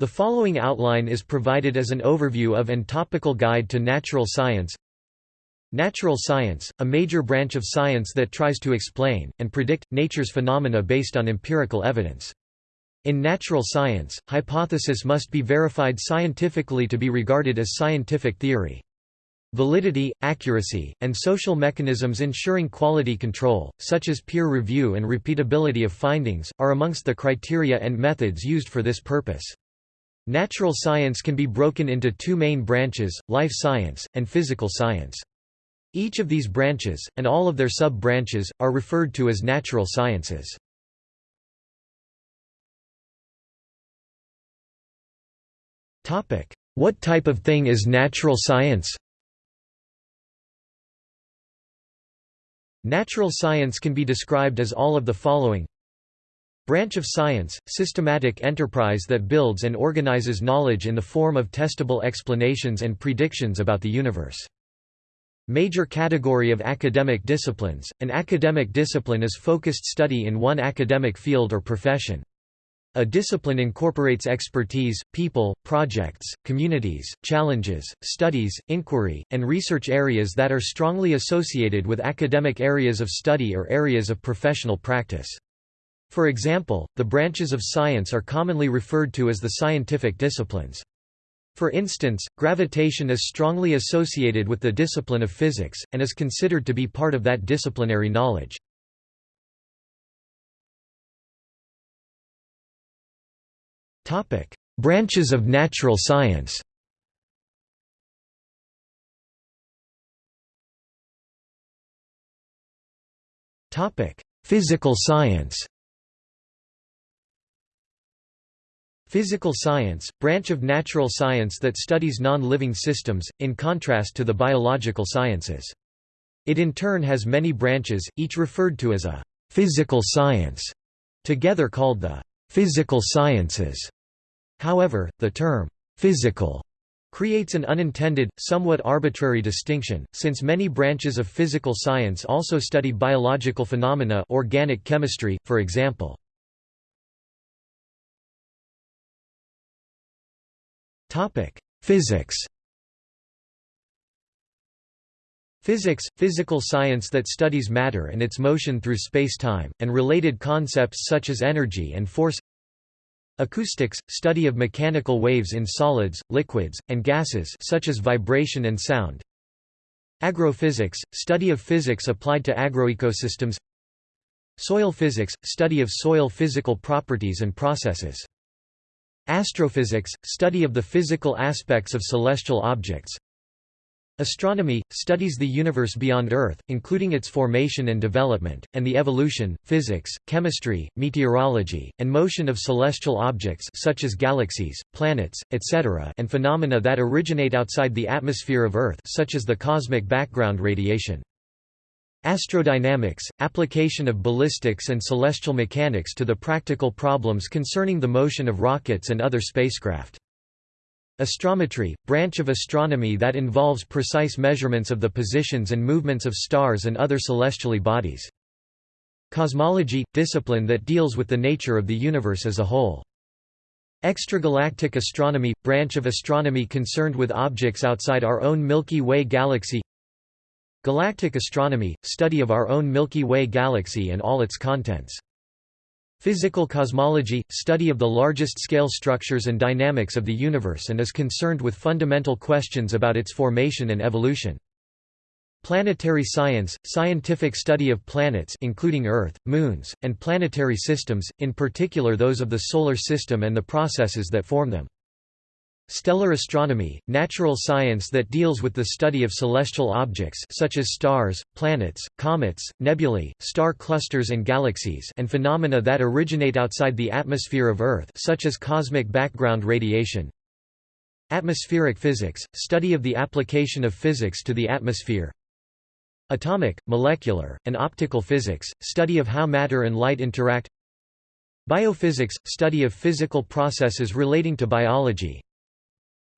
The following outline is provided as an overview of and topical guide to natural science. Natural science, a major branch of science that tries to explain, and predict, nature's phenomena based on empirical evidence. In natural science, hypothesis must be verified scientifically to be regarded as scientific theory. Validity, accuracy, and social mechanisms ensuring quality control, such as peer review and repeatability of findings, are amongst the criteria and methods used for this purpose. Natural science can be broken into two main branches, life science, and physical science. Each of these branches, and all of their sub-branches, are referred to as natural sciences. What type of thing is natural science? Natural science can be described as all of the following Branch of science, systematic enterprise that builds and organizes knowledge in the form of testable explanations and predictions about the universe. Major category of academic disciplines, an academic discipline is focused study in one academic field or profession. A discipline incorporates expertise, people, projects, communities, challenges, studies, inquiry, and research areas that are strongly associated with academic areas of study or areas of professional practice. For example, the branches of science are commonly referred to as the scientific disciplines. For instance, gravitation is strongly associated with the discipline of physics, and is considered to be part of that disciplinary knowledge. Branches of natural science Physical science Physical science, branch of natural science that studies non-living systems, in contrast to the biological sciences. It in turn has many branches, each referred to as a «physical science», together called the «physical sciences». However, the term «physical» creates an unintended, somewhat arbitrary distinction, since many branches of physical science also study biological phenomena organic chemistry, for example. Topic: Physics. Physics, physical science that studies matter and its motion through space-time, and related concepts such as energy and force Acoustics, study of mechanical waves in solids, liquids, and gases such as vibration and sound Agrophysics, study of physics applied to agroecosystems Soil physics, study of soil physical properties and processes Astrophysics, study of the physical aspects of celestial objects Astronomy, studies the universe beyond Earth, including its formation and development, and the evolution, physics, chemistry, meteorology, and motion of celestial objects such as galaxies, planets, etc. and phenomena that originate outside the atmosphere of Earth such as the cosmic background radiation. Astrodynamics, application of ballistics and celestial mechanics to the practical problems concerning the motion of rockets and other spacecraft. Astrometry, branch of astronomy that involves precise measurements of the positions and movements of stars and other celestial bodies. Cosmology, discipline that deals with the nature of the universe as a whole. Extragalactic astronomy, branch of astronomy concerned with objects outside our own Milky Way galaxy Galactic astronomy, study of our own Milky Way galaxy and all its contents. Physical cosmology, study of the largest scale structures and dynamics of the universe and is concerned with fundamental questions about its formation and evolution. Planetary science, scientific study of planets including Earth, moons, and planetary systems, in particular those of the Solar System and the processes that form them. Stellar astronomy, natural science that deals with the study of celestial objects such as stars, planets, comets, nebulae, star clusters and galaxies and phenomena that originate outside the atmosphere of Earth such as cosmic background radiation. Atmospheric physics, study of the application of physics to the atmosphere. Atomic, molecular, and optical physics, study of how matter and light interact. Biophysics, study of physical processes relating to biology,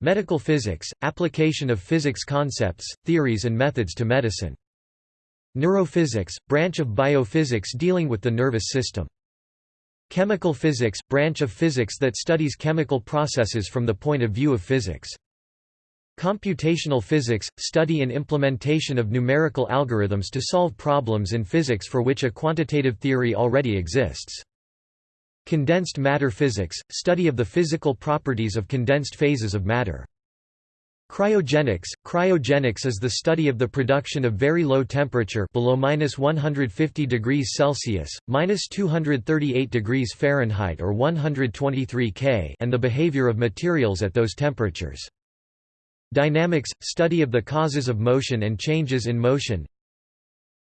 Medical physics, application of physics concepts, theories and methods to medicine. Neurophysics, branch of biophysics dealing with the nervous system. Chemical physics – branch of physics that studies chemical processes from the point of view of physics. Computational physics – study and implementation of numerical algorithms to solve problems in physics for which a quantitative theory already exists. Condensed matter physics – study of the physical properties of condensed phases of matter. Cryogenics Cryogenics is the study of the production of very low temperature below minus 150 degrees Celsius, minus 238 degrees Fahrenheit or 123 K and the behavior of materials at those temperatures. Dynamics – study of the causes of motion and changes in motion.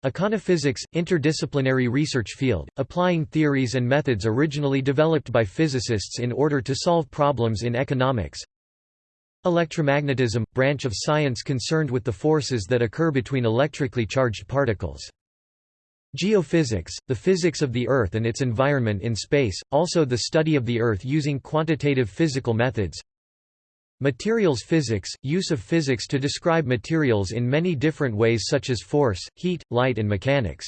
Econophysics – interdisciplinary research field, applying theories and methods originally developed by physicists in order to solve problems in economics. Electromagnetism – branch of science concerned with the forces that occur between electrically charged particles. Geophysics – the physics of the Earth and its environment in space, also the study of the Earth using quantitative physical methods. Materials physics – use of physics to describe materials in many different ways such as force, heat, light and mechanics.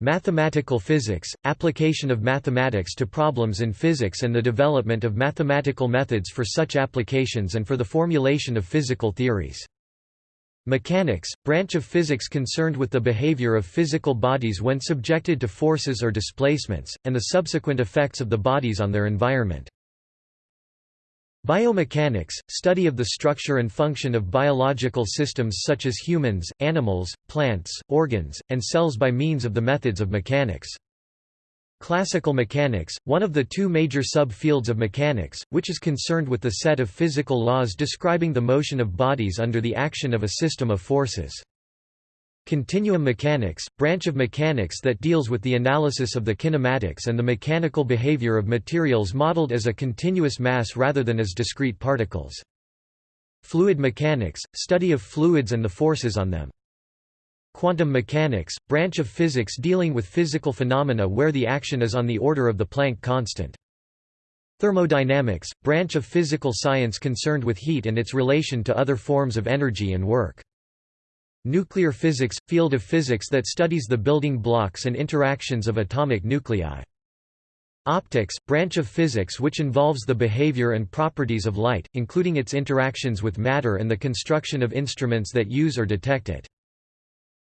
Mathematical physics – application of mathematics to problems in physics and the development of mathematical methods for such applications and for the formulation of physical theories. Mechanics – branch of physics concerned with the behavior of physical bodies when subjected to forces or displacements, and the subsequent effects of the bodies on their environment. Biomechanics – study of the structure and function of biological systems such as humans, animals, plants, organs, and cells by means of the methods of mechanics. Classical mechanics – one of the two major sub-fields of mechanics, which is concerned with the set of physical laws describing the motion of bodies under the action of a system of forces. Continuum mechanics, branch of mechanics that deals with the analysis of the kinematics and the mechanical behavior of materials modeled as a continuous mass rather than as discrete particles. Fluid mechanics, study of fluids and the forces on them. Quantum mechanics, branch of physics dealing with physical phenomena where the action is on the order of the Planck constant. Thermodynamics, branch of physical science concerned with heat and its relation to other forms of energy and work. Nuclear physics – field of physics that studies the building blocks and interactions of atomic nuclei. Optics – branch of physics which involves the behavior and properties of light, including its interactions with matter and the construction of instruments that use or detect it.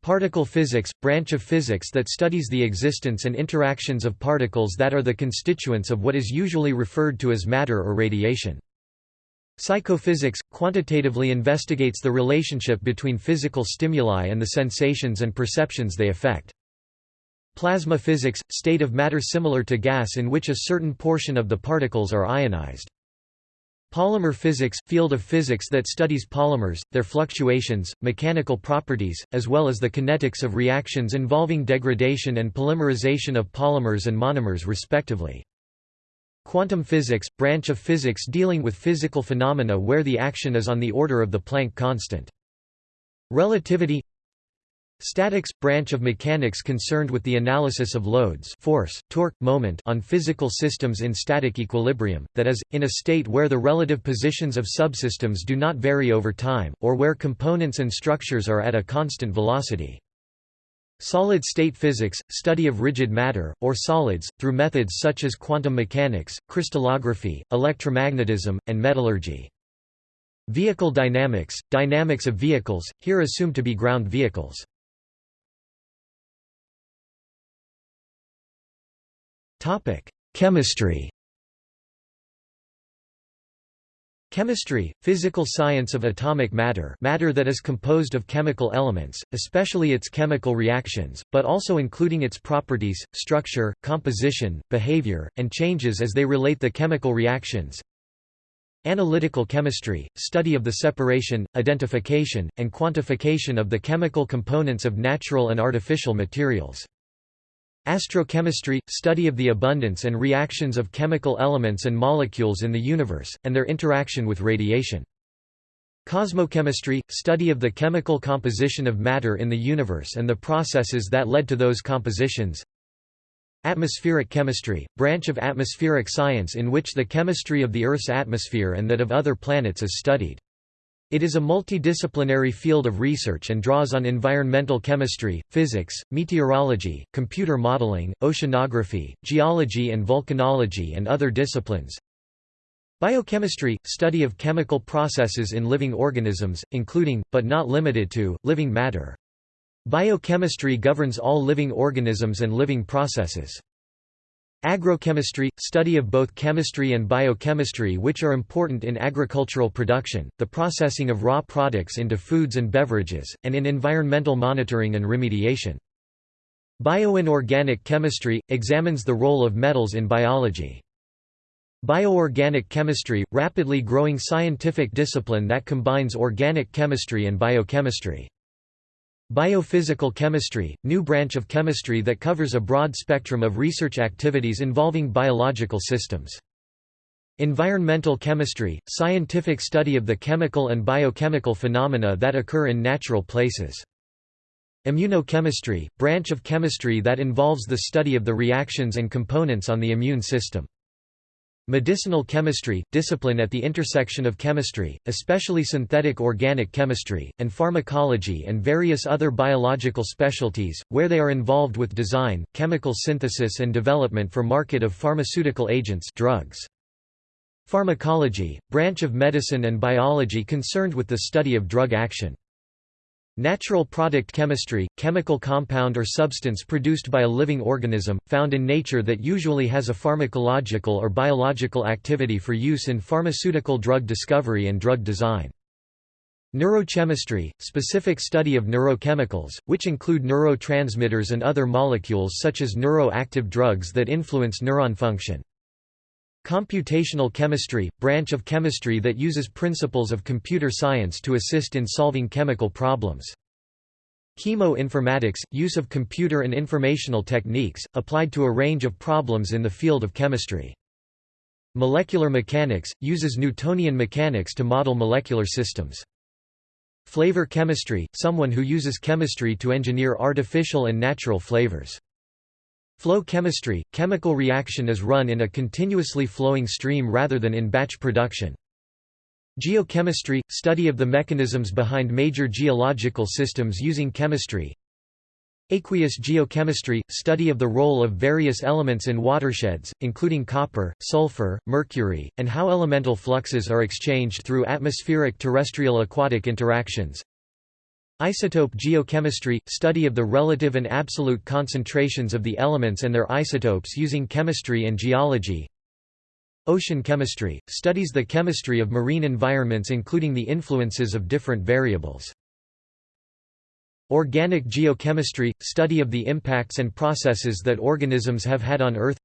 Particle physics – branch of physics that studies the existence and interactions of particles that are the constituents of what is usually referred to as matter or radiation. Psychophysics – quantitatively investigates the relationship between physical stimuli and the sensations and perceptions they affect. Plasma physics – state of matter similar to gas in which a certain portion of the particles are ionized. Polymer physics – field of physics that studies polymers, their fluctuations, mechanical properties, as well as the kinetics of reactions involving degradation and polymerization of polymers and monomers respectively. Quantum physics – branch of physics dealing with physical phenomena where the action is on the order of the Planck constant. Relativity Statics – branch of mechanics concerned with the analysis of loads force, torque, moment on physical systems in static equilibrium, that is, in a state where the relative positions of subsystems do not vary over time, or where components and structures are at a constant velocity. Solid-state physics, study of rigid matter, or solids, through methods such as quantum mechanics, crystallography, electromagnetism, and metallurgy. Vehicle dynamics, dynamics of vehicles, here assumed to be ground vehicles. Chemistry Chemistry, physical science of atomic matter matter that is composed of chemical elements, especially its chemical reactions, but also including its properties, structure, composition, behavior, and changes as they relate the chemical reactions. Analytical chemistry, study of the separation, identification, and quantification of the chemical components of natural and artificial materials. Astrochemistry – study of the abundance and reactions of chemical elements and molecules in the universe, and their interaction with radiation. Cosmochemistry – study of the chemical composition of matter in the universe and the processes that led to those compositions. Atmospheric chemistry – branch of atmospheric science in which the chemistry of the Earth's atmosphere and that of other planets is studied. It is a multidisciplinary field of research and draws on environmental chemistry, physics, meteorology, computer modeling, oceanography, geology and volcanology and other disciplines. Biochemistry – study of chemical processes in living organisms, including, but not limited to, living matter. Biochemistry governs all living organisms and living processes. Agrochemistry – study of both chemistry and biochemistry which are important in agricultural production, the processing of raw products into foods and beverages, and in environmental monitoring and remediation. Bioinorganic chemistry – examines the role of metals in biology. Bioorganic chemistry – rapidly growing scientific discipline that combines organic chemistry and biochemistry. Biophysical chemistry, new branch of chemistry that covers a broad spectrum of research activities involving biological systems. Environmental chemistry, scientific study of the chemical and biochemical phenomena that occur in natural places. Immunochemistry, branch of chemistry that involves the study of the reactions and components on the immune system. Medicinal chemistry, discipline at the intersection of chemistry, especially synthetic organic chemistry, and pharmacology and various other biological specialties, where they are involved with design, chemical synthesis and development for market of pharmaceutical agents drugs. Pharmacology, branch of medicine and biology concerned with the study of drug action. Natural product chemistry, chemical compound or substance produced by a living organism, found in nature that usually has a pharmacological or biological activity for use in pharmaceutical drug discovery and drug design. Neurochemistry, specific study of neurochemicals, which include neurotransmitters and other molecules such as neuroactive drugs that influence neuron function. Computational chemistry, branch of chemistry that uses principles of computer science to assist in solving chemical problems. Chemoinformatics, use of computer and informational techniques, applied to a range of problems in the field of chemistry. Molecular mechanics, uses Newtonian mechanics to model molecular systems. Flavor chemistry, someone who uses chemistry to engineer artificial and natural flavors. Flow chemistry – chemical reaction is run in a continuously flowing stream rather than in batch production. Geochemistry – study of the mechanisms behind major geological systems using chemistry Aqueous geochemistry – study of the role of various elements in watersheds, including copper, sulfur, mercury, and how elemental fluxes are exchanged through atmospheric terrestrial aquatic interactions Isotope geochemistry – study of the relative and absolute concentrations of the elements and their isotopes using chemistry and geology Ocean chemistry – studies the chemistry of marine environments including the influences of different variables. Organic geochemistry – study of the impacts and processes that organisms have had on Earth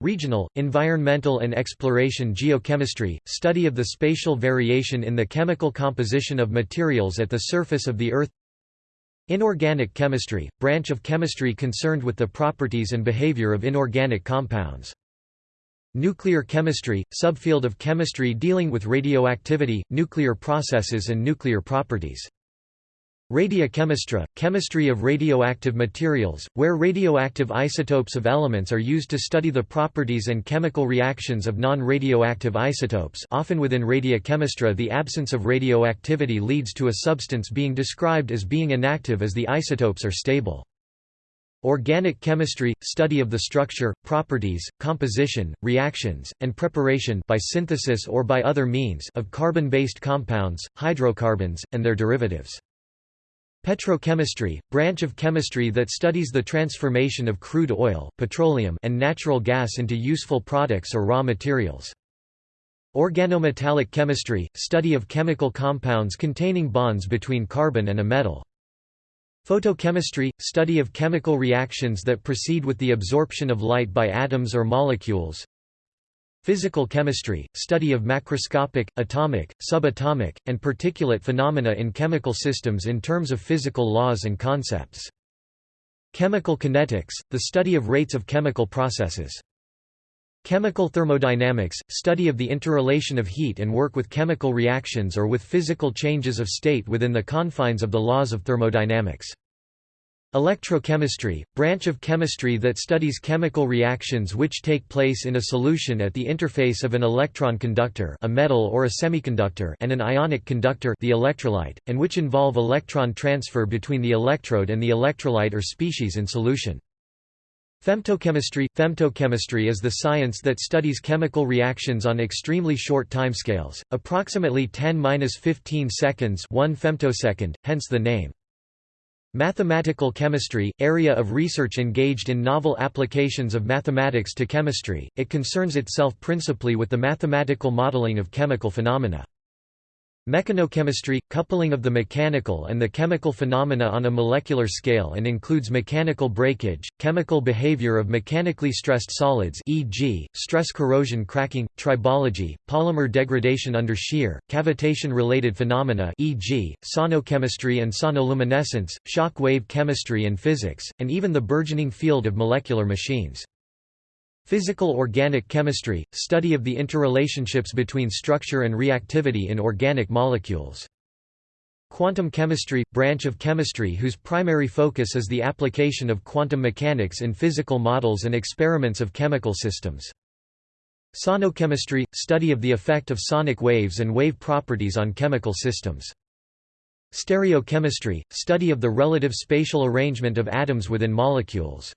Regional, environmental and exploration geochemistry, study of the spatial variation in the chemical composition of materials at the surface of the Earth Inorganic chemistry, branch of chemistry concerned with the properties and behavior of inorganic compounds. Nuclear chemistry, subfield of chemistry dealing with radioactivity, nuclear processes and nuclear properties. Radiochemistry, chemistry of radioactive materials, where radioactive isotopes of elements are used to study the properties and chemical reactions of non-radioactive isotopes often within radiochemistry the absence of radioactivity leads to a substance being described as being inactive as the isotopes are stable. Organic chemistry – study of the structure, properties, composition, reactions, and preparation by synthesis or by other means of carbon-based compounds, hydrocarbons, and their derivatives. Petrochemistry, branch of chemistry that studies the transformation of crude oil, petroleum and natural gas into useful products or raw materials. Organometallic chemistry, study of chemical compounds containing bonds between carbon and a metal. Photochemistry, study of chemical reactions that proceed with the absorption of light by atoms or molecules. Physical chemistry, study of macroscopic, atomic, subatomic, and particulate phenomena in chemical systems in terms of physical laws and concepts. Chemical kinetics, the study of rates of chemical processes. Chemical thermodynamics, study of the interrelation of heat and work with chemical reactions or with physical changes of state within the confines of the laws of thermodynamics. Electrochemistry, branch of chemistry that studies chemical reactions which take place in a solution at the interface of an electron conductor a metal or a semiconductor and an ionic conductor the electrolyte, and which involve electron transfer between the electrode and the electrolyte or species in solution. Femtochemistry Femtochemistry is the science that studies chemical reactions on extremely short timescales, approximately 10-15 seconds 1 femtosecond, hence the name. Mathematical chemistry, area of research engaged in novel applications of mathematics to chemistry, it concerns itself principally with the mathematical modeling of chemical phenomena. Mechanochemistry – coupling of the mechanical and the chemical phenomena on a molecular scale and includes mechanical breakage, chemical behavior of mechanically stressed solids e.g., stress corrosion cracking, tribology, polymer degradation under shear, cavitation-related phenomena e.g., sonochemistry and sonoluminescence, shock wave chemistry and physics, and even the burgeoning field of molecular machines. Physical organic chemistry – study of the interrelationships between structure and reactivity in organic molecules. Quantum chemistry – branch of chemistry whose primary focus is the application of quantum mechanics in physical models and experiments of chemical systems. Sonochemistry – study of the effect of sonic waves and wave properties on chemical systems. Stereochemistry – study of the relative spatial arrangement of atoms within molecules.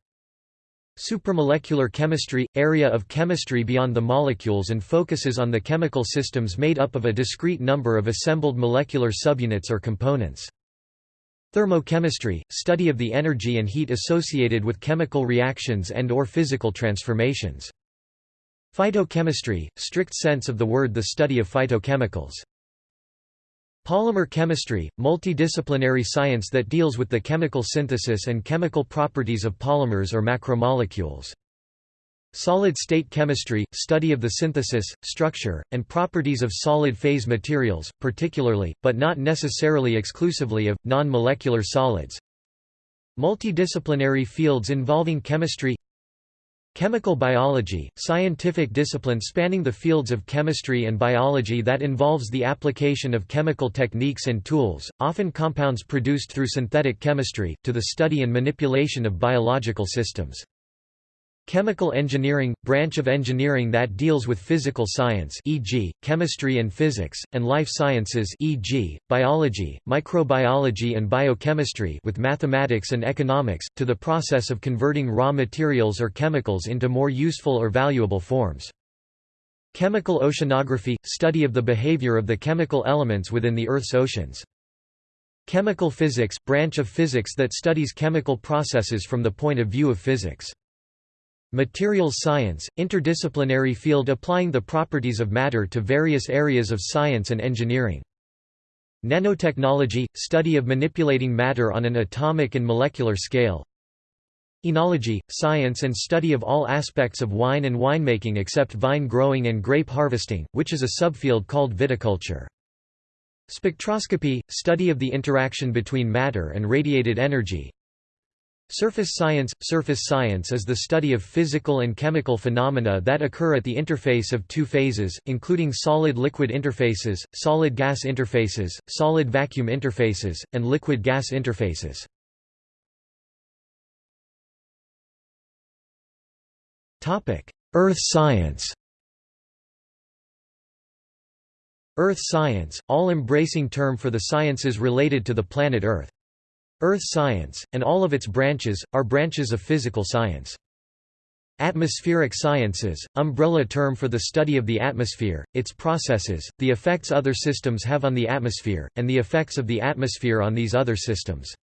Supramolecular chemistry – area of chemistry beyond the molecules and focuses on the chemical systems made up of a discrete number of assembled molecular subunits or components. Thermochemistry – study of the energy and heat associated with chemical reactions and or physical transformations. Phytochemistry – strict sense of the word the study of phytochemicals. Polymer chemistry, multidisciplinary science that deals with the chemical synthesis and chemical properties of polymers or macromolecules. Solid-state chemistry, study of the synthesis, structure, and properties of solid-phase materials, particularly, but not necessarily exclusively of, non-molecular solids. Multidisciplinary fields involving chemistry Chemical biology, scientific discipline spanning the fields of chemistry and biology that involves the application of chemical techniques and tools, often compounds produced through synthetic chemistry, to the study and manipulation of biological systems. Chemical engineering – branch of engineering that deals with physical science e.g., chemistry and physics, and life sciences e.g., biology, microbiology and biochemistry with mathematics and economics, to the process of converting raw materials or chemicals into more useful or valuable forms. Chemical oceanography – study of the behavior of the chemical elements within the Earth's oceans. Chemical physics – branch of physics that studies chemical processes from the point of view of physics. Materials science, interdisciplinary field applying the properties of matter to various areas of science and engineering. Nanotechnology – study of manipulating matter on an atomic and molecular scale. Enology – science and study of all aspects of wine and winemaking except vine growing and grape harvesting, which is a subfield called viticulture. Spectroscopy – study of the interaction between matter and radiated energy. Surface science – Surface science is the study of physical and chemical phenomena that occur at the interface of two phases, including solid-liquid interfaces, solid-gas interfaces, solid-vacuum interfaces, and liquid-gas interfaces. Earth science Earth science, all-embracing term for the sciences related to the planet Earth. Earth science, and all of its branches, are branches of physical science. Atmospheric sciences, umbrella term for the study of the atmosphere, its processes, the effects other systems have on the atmosphere, and the effects of the atmosphere on these other systems.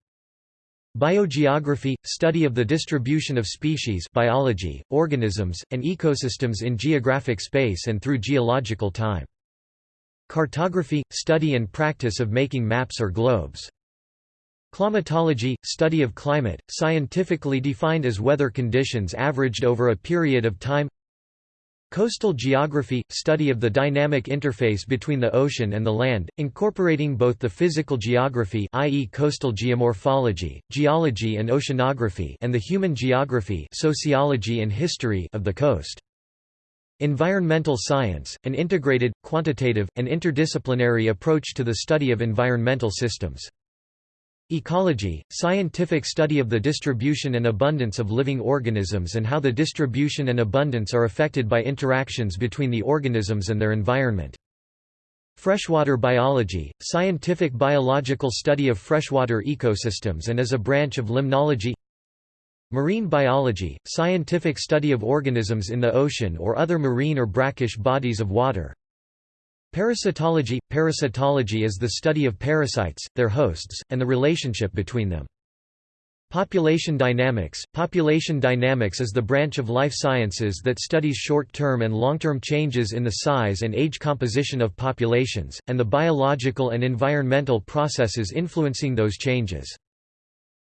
Biogeography – study of the distribution of species biology, organisms, and ecosystems in geographic space and through geological time. Cartography – study and practice of making maps or globes. Climatology – study of climate, scientifically defined as weather conditions averaged over a period of time Coastal geography – study of the dynamic interface between the ocean and the land, incorporating both the physical geography i.e. coastal geomorphology, geology and oceanography and the human geography sociology and history of the coast. Environmental science – an integrated, quantitative, and interdisciplinary approach to the study of environmental systems. Ecology, scientific study of the distribution and abundance of living organisms and how the distribution and abundance are affected by interactions between the organisms and their environment. Freshwater biology, scientific biological study of freshwater ecosystems and as a branch of limnology Marine biology, scientific study of organisms in the ocean or other marine or brackish bodies of water Parasitology – Parasitology is the study of parasites, their hosts, and the relationship between them. Population dynamics – Population dynamics is the branch of life sciences that studies short-term and long-term changes in the size and age composition of populations, and the biological and environmental processes influencing those changes.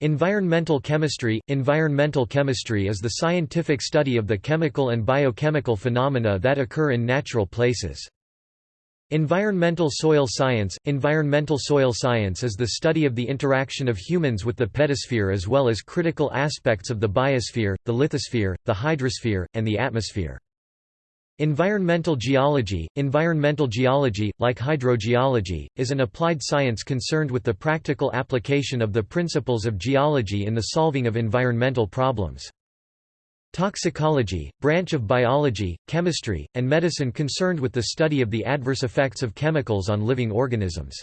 Environmental chemistry – Environmental chemistry is the scientific study of the chemical and biochemical phenomena that occur in natural places. Environmental soil science Environmental soil science is the study of the interaction of humans with the pedosphere as well as critical aspects of the biosphere, the lithosphere, the hydrosphere, and the atmosphere. Environmental geology Environmental geology, like hydrogeology, is an applied science concerned with the practical application of the principles of geology in the solving of environmental problems. Toxicology, branch of biology, chemistry, and medicine concerned with the study of the adverse effects of chemicals on living organisms.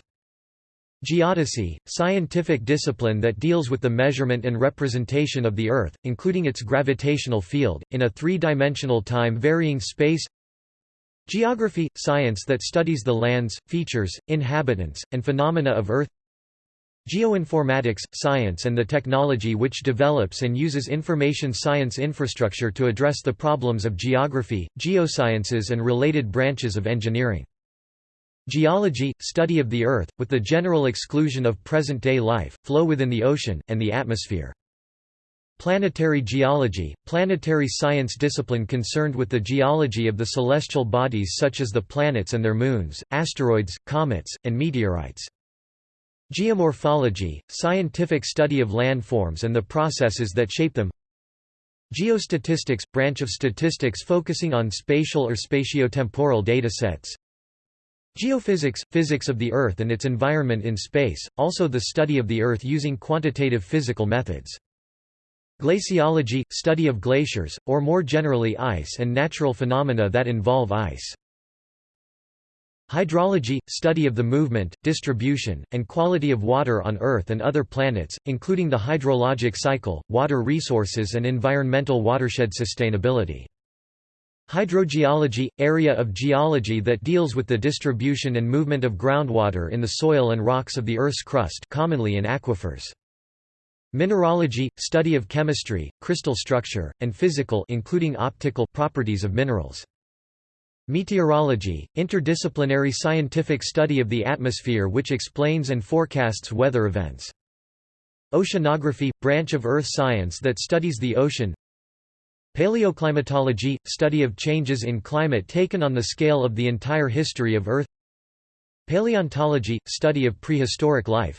Geodesy, scientific discipline that deals with the measurement and representation of the Earth, including its gravitational field, in a three-dimensional time-varying space Geography – science that studies the lands, features, inhabitants, and phenomena of Earth Geoinformatics – science and the technology which develops and uses information science infrastructure to address the problems of geography, geosciences and related branches of engineering. Geology – study of the Earth, with the general exclusion of present-day life, flow within the ocean, and the atmosphere. Planetary geology – planetary science discipline concerned with the geology of the celestial bodies such as the planets and their moons, asteroids, comets, and meteorites. Geomorphology, scientific study of landforms and the processes that shape them Geostatistics – branch of statistics focusing on spatial or spatiotemporal datasets Geophysics – physics of the Earth and its environment in space, also the study of the Earth using quantitative physical methods. Glaciology – study of glaciers, or more generally ice and natural phenomena that involve ice. Hydrology – study of the movement, distribution, and quality of water on Earth and other planets, including the hydrologic cycle, water resources and environmental watershed sustainability. Hydrogeology – area of geology that deals with the distribution and movement of groundwater in the soil and rocks of the Earth's crust commonly in aquifers. Mineralogy – study of chemistry, crystal structure, and physical including optical properties of minerals. Meteorology, interdisciplinary scientific study of the atmosphere which explains and forecasts weather events. Oceanography, branch of earth science that studies the ocean. Paleoclimatology, study of changes in climate taken on the scale of the entire history of Earth. Paleontology, study of prehistoric life.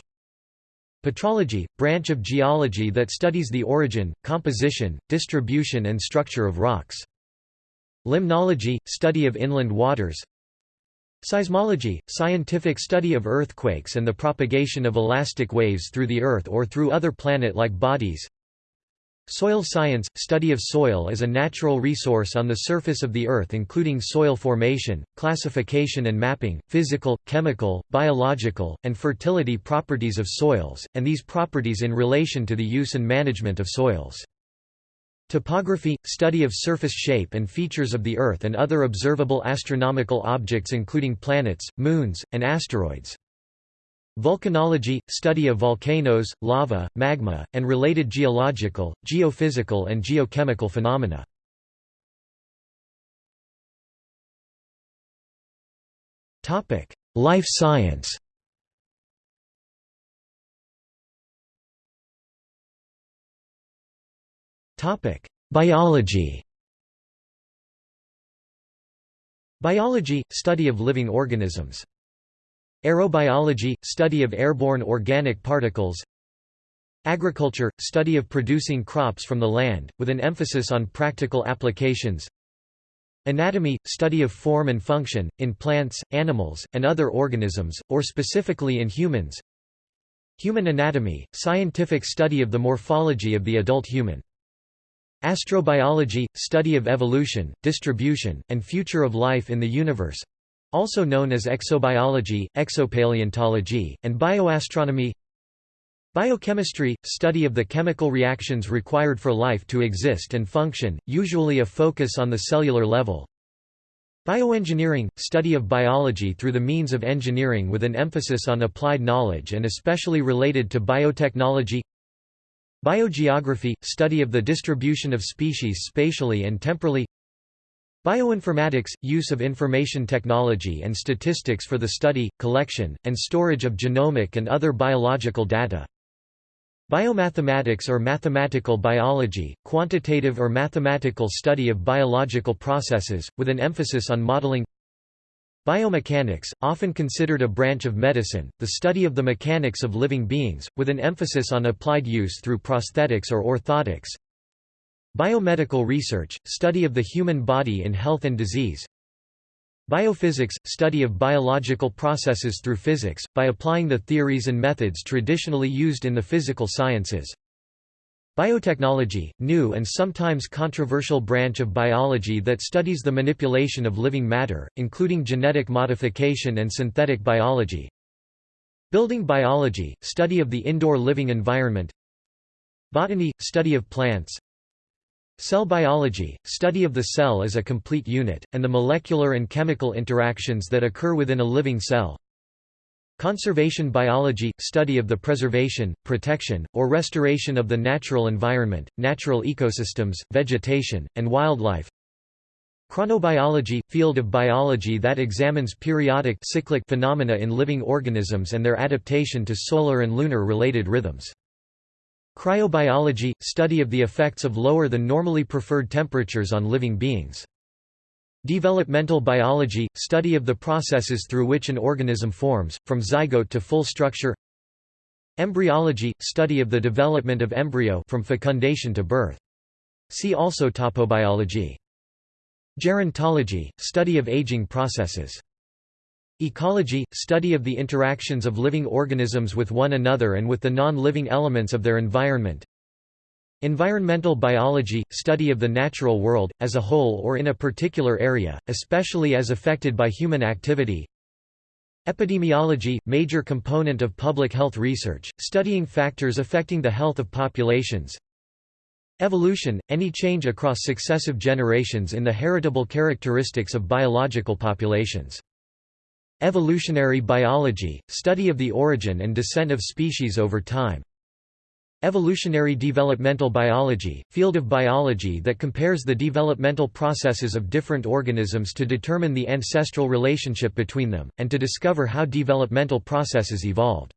Petrology, branch of geology that studies the origin, composition, distribution and structure of rocks Limnology – study of inland waters Seismology – scientific study of earthquakes and the propagation of elastic waves through the Earth or through other planet-like bodies Soil science – study of soil as a natural resource on the surface of the Earth including soil formation, classification and mapping, physical, chemical, biological, and fertility properties of soils, and these properties in relation to the use and management of soils. Topography – study of surface shape and features of the Earth and other observable astronomical objects including planets, moons, and asteroids. Volcanology – study of volcanoes, lava, magma, and related geological, geophysical and geochemical phenomena. Life science Biology Biology – study of living organisms. Aerobiology – study of airborne organic particles Agriculture – study of producing crops from the land, with an emphasis on practical applications Anatomy – study of form and function, in plants, animals, and other organisms, or specifically in humans Human anatomy, scientific study of the morphology of the adult human. Astrobiology, study of evolution, distribution, and future of life in the universe also known as exobiology, exopaleontology, and bioastronomy. Biochemistry – study of the chemical reactions required for life to exist and function, usually a focus on the cellular level. Bioengineering – study of biology through the means of engineering with an emphasis on applied knowledge and especially related to biotechnology Biogeography – study of the distribution of species spatially and temporally. Bioinformatics – use of information technology and statistics for the study, collection, and storage of genomic and other biological data. Biomathematics or mathematical biology, quantitative or mathematical study of biological processes, with an emphasis on modeling Biomechanics, often considered a branch of medicine, the study of the mechanics of living beings, with an emphasis on applied use through prosthetics or orthotics Biomedical research, study of the human body in health and disease Biophysics – study of biological processes through physics, by applying the theories and methods traditionally used in the physical sciences. Biotechnology – new and sometimes controversial branch of biology that studies the manipulation of living matter, including genetic modification and synthetic biology. Building biology – study of the indoor living environment Botany – study of plants Cell biology, study of the cell as a complete unit, and the molecular and chemical interactions that occur within a living cell. Conservation biology, study of the preservation, protection, or restoration of the natural environment, natural ecosystems, vegetation, and wildlife. Chronobiology, field of biology that examines periodic cyclic phenomena in living organisms and their adaptation to solar and lunar related rhythms. Cryobiology – study of the effects of lower than normally preferred temperatures on living beings. Developmental biology – study of the processes through which an organism forms, from zygote to full structure Embryology – study of the development of embryo from fecundation to birth. See also topobiology. Gerontology – study of aging processes. Ecology – study of the interactions of living organisms with one another and with the non-living elements of their environment Environmental biology – study of the natural world, as a whole or in a particular area, especially as affected by human activity. Epidemiology – major component of public health research, studying factors affecting the health of populations. Evolution – any change across successive generations in the heritable characteristics of biological populations. Evolutionary biology, study of the origin and descent of species over time. Evolutionary developmental biology, field of biology that compares the developmental processes of different organisms to determine the ancestral relationship between them, and to discover how developmental processes evolved.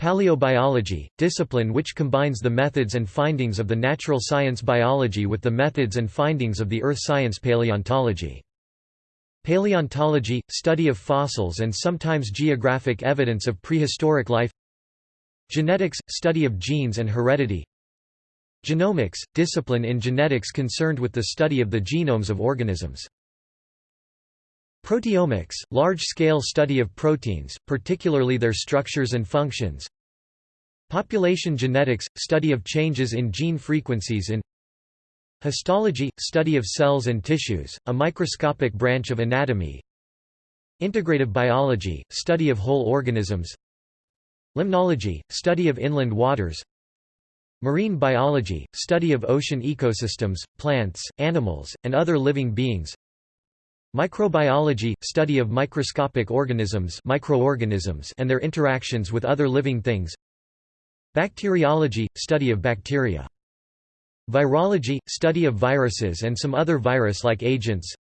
Paleobiology, discipline which combines the methods and findings of the natural science biology with the methods and findings of the earth science paleontology. Paleontology – study of fossils and sometimes geographic evidence of prehistoric life Genetics – study of genes and heredity. Genomics – discipline in genetics concerned with the study of the genomes of organisms. Proteomics – large-scale study of proteins, particularly their structures and functions. Population genetics – study of changes in gene frequencies in Histology – study of cells and tissues, a microscopic branch of anatomy. Integrative biology – study of whole organisms Limnology – study of inland waters. Marine biology – study of ocean ecosystems, plants, animals, and other living beings. Microbiology – study of microscopic organisms, microorganisms and their interactions with other living things. Bacteriology – study of bacteria. Virology – study of viruses and some other virus-like agents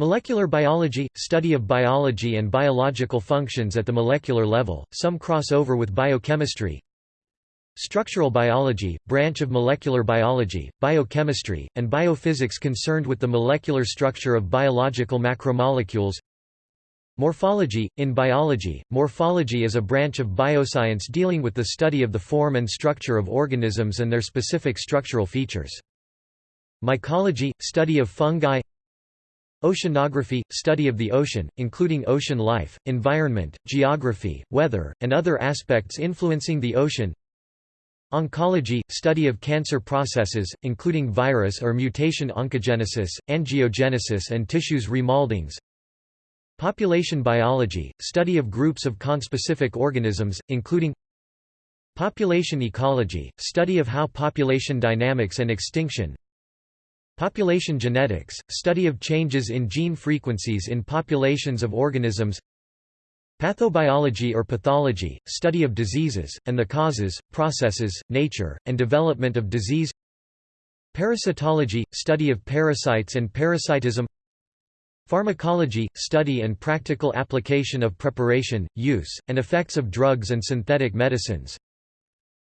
Molecular biology – study of biology and biological functions at the molecular level, some cross over with biochemistry Structural biology – branch of molecular biology, biochemistry, and biophysics concerned with the molecular structure of biological macromolecules Morphology – In biology, morphology is a branch of bioscience dealing with the study of the form and structure of organisms and their specific structural features. Mycology – study of fungi Oceanography – study of the ocean, including ocean life, environment, geography, weather, and other aspects influencing the ocean. Oncology – study of cancer processes, including virus or mutation oncogenesis, angiogenesis and tissues remoldings Population biology – study of groups of conspecific organisms, including Population ecology – study of how population dynamics and extinction Population genetics – study of changes in gene frequencies in populations of organisms. Pathobiology or pathology – study of diseases, and the causes, processes, nature, and development of disease. Parasitology – study of parasites and parasitism. Pharmacology – study and practical application of preparation, use, and effects of drugs and synthetic medicines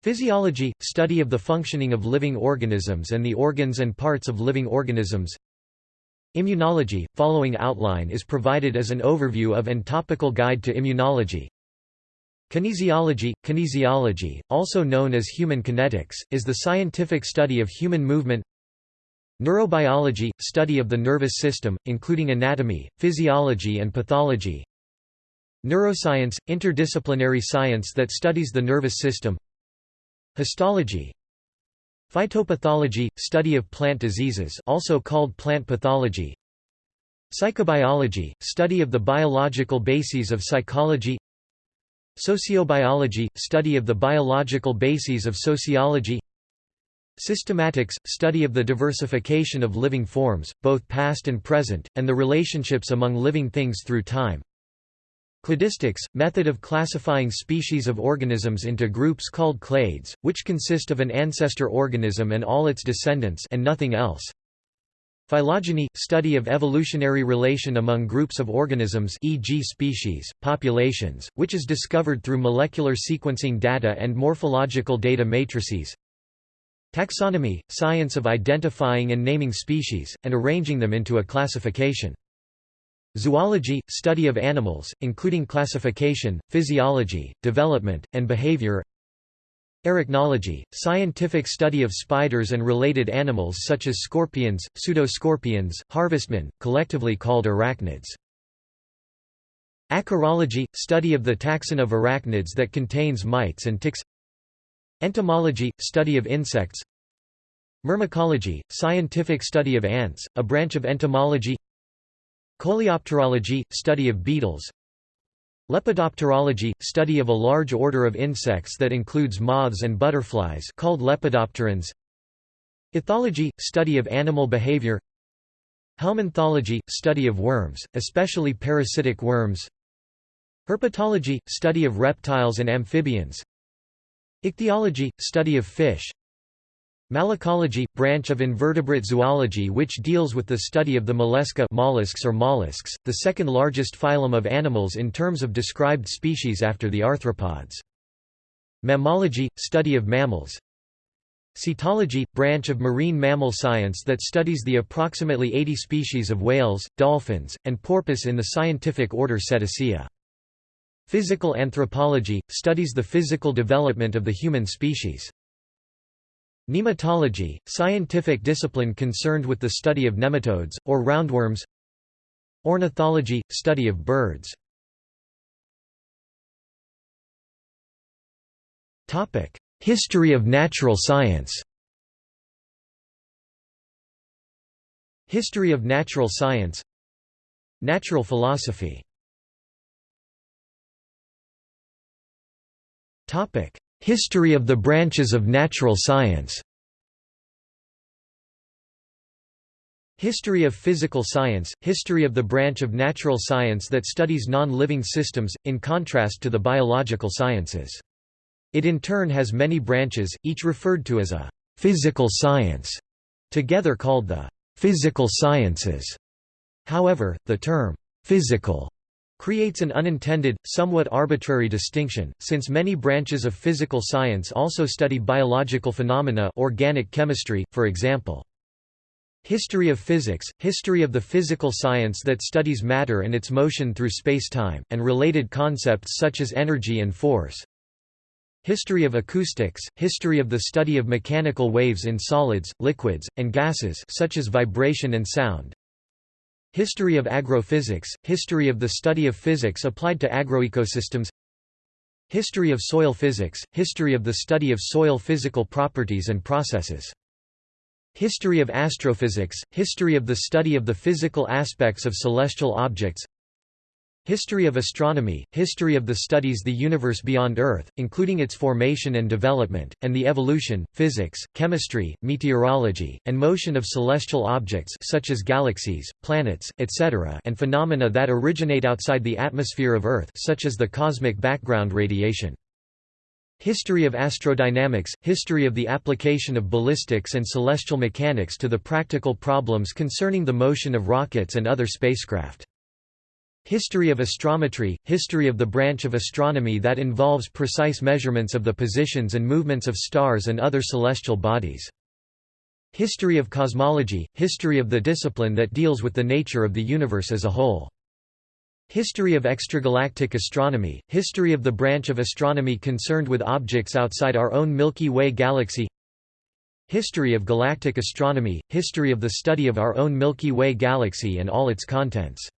Physiology – study of the functioning of living organisms and the organs and parts of living organisms. Immunology – following outline is provided as an overview of and topical guide to immunology. Kinesiology – Kinesiology, also known as human kinetics, is the scientific study of human movement. Neurobiology – study of the nervous system, including anatomy, physiology and pathology. Neuroscience – interdisciplinary science that studies the nervous system Histology Phytopathology – study of plant diseases also called plant pathology Psychobiology – study of the biological bases of psychology Sociobiology – study of the biological bases of sociology Systematics – study of the diversification of living forms, both past and present, and the relationships among living things through time Cladistics – method of classifying species of organisms into groups called clades, which consist of an ancestor organism and all its descendants and nothing else. Phylogeny – study of evolutionary relation among groups of organisms e.g. species, populations, which is discovered through molecular sequencing data and morphological data matrices. Taxonomy – science of identifying and naming species, and arranging them into a classification. Zoology – study of animals, including classification, physiology, development, and behavior Arachnology – scientific study of spiders and related animals such as scorpions, pseudoscorpions, harvestmen, collectively called arachnids. Acarology – study of the taxon of arachnids that contains mites and ticks. Entomology – study of insects. Myrmecology – scientific study of ants, a branch of entomology Coleopterology – study of beetles. Lepidopterology – study of a large order of insects that includes moths and butterflies called lepidopterans. Ethology – study of animal behavior. Helminthology – study of worms, especially parasitic worms. Herpetology – study of reptiles and amphibians. Ichthyology – study of fish Malacology – branch of invertebrate zoology which deals with the study of the mollusca mollusks or mollusks, the second largest phylum of animals in terms of described species after the arthropods. Mammalogy – study of mammals Cetology – branch of marine mammal science that studies the approximately 80 species of whales, dolphins, and porpoise in the scientific order Cetacea. Physical anthropology – studies the physical development of the human species. Nematology, scientific discipline concerned with the study of nematodes, or roundworms. Ornithology, study of birds. History of natural science. History of natural science. Natural philosophy History of the branches of natural science History of physical science – History of the branch of natural science that studies non-living systems, in contrast to the biological sciences. It in turn has many branches, each referred to as a «physical science», together called the «physical sciences». However, the term «physical» creates an unintended, somewhat arbitrary distinction, since many branches of physical science also study biological phenomena organic chemistry, for example. History of physics – History of the physical science that studies matter and its motion through spacetime, and related concepts such as energy and force. History of acoustics – History of the study of mechanical waves in solids, liquids, and gases such as vibration and sound. History of agrophysics, history of the study of physics applied to agroecosystems History of soil physics, history of the study of soil physical properties and processes History of astrophysics, history of the study of the physical aspects of celestial objects History of astronomy, history of the studies the universe beyond Earth, including its formation and development, and the evolution, physics, chemistry, meteorology, and motion of celestial objects such as galaxies, planets, etc. and phenomena that originate outside the atmosphere of Earth such as the cosmic background radiation. History of astrodynamics, history of the application of ballistics and celestial mechanics to the practical problems concerning the motion of rockets and other spacecraft. History of astrometry, history of the branch of astronomy that involves precise measurements of the positions and movements of stars and other celestial bodies. History of cosmology, history of the discipline that deals with the nature of the universe as a whole. History of extragalactic astronomy, history of the branch of astronomy concerned with objects outside our own Milky Way galaxy History of galactic astronomy, history of the study of our own Milky Way galaxy and all its contents.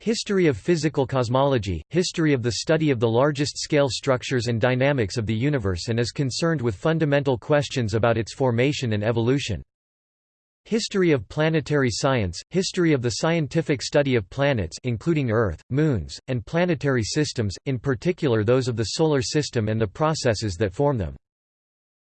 History of physical cosmology, history of the study of the largest scale structures and dynamics of the universe and is concerned with fundamental questions about its formation and evolution. History of planetary science, history of the scientific study of planets including Earth, moons, and planetary systems, in particular those of the Solar System and the processes that form them.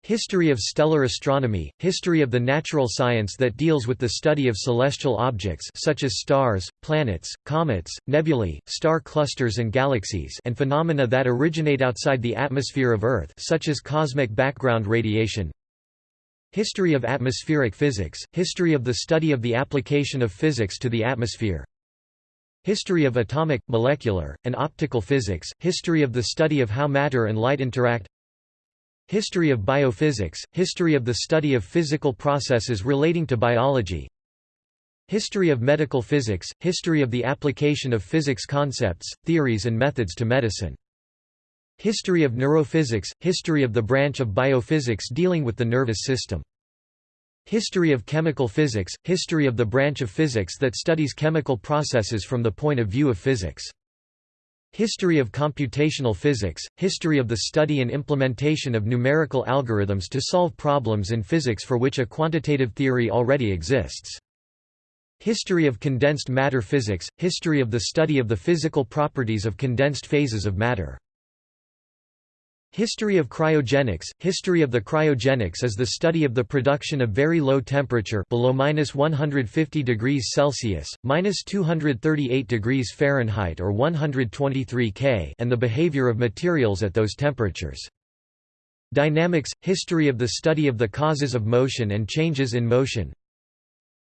History of stellar astronomy, history of the natural science that deals with the study of celestial objects such as stars, planets, comets, nebulae, star clusters and galaxies and phenomena that originate outside the atmosphere of Earth such as cosmic background radiation, History of atmospheric physics, history of the study of the application of physics to the atmosphere. History of atomic, molecular, and optical physics, history of the study of how matter and light interact History of biophysics, history of the study of physical processes relating to biology History of medical physics, history of the application of physics concepts, theories and methods to medicine History of neurophysics – History of the branch of biophysics dealing with the nervous system. History of chemical physics – History of the branch of physics that studies chemical processes from the point of view of physics. History of computational physics – History of the study and implementation of numerical algorithms to solve problems in physics for which a quantitative theory already exists. History of condensed matter physics – History of the study of the physical properties of condensed phases of matter. History of cryogenics. History of the cryogenics is the study of the production of very low temperature below minus 150 degrees Celsius, minus 238 degrees Fahrenheit or 123 K and the behavior of materials at those temperatures. Dynamics. History of the study of the causes of motion and changes in motion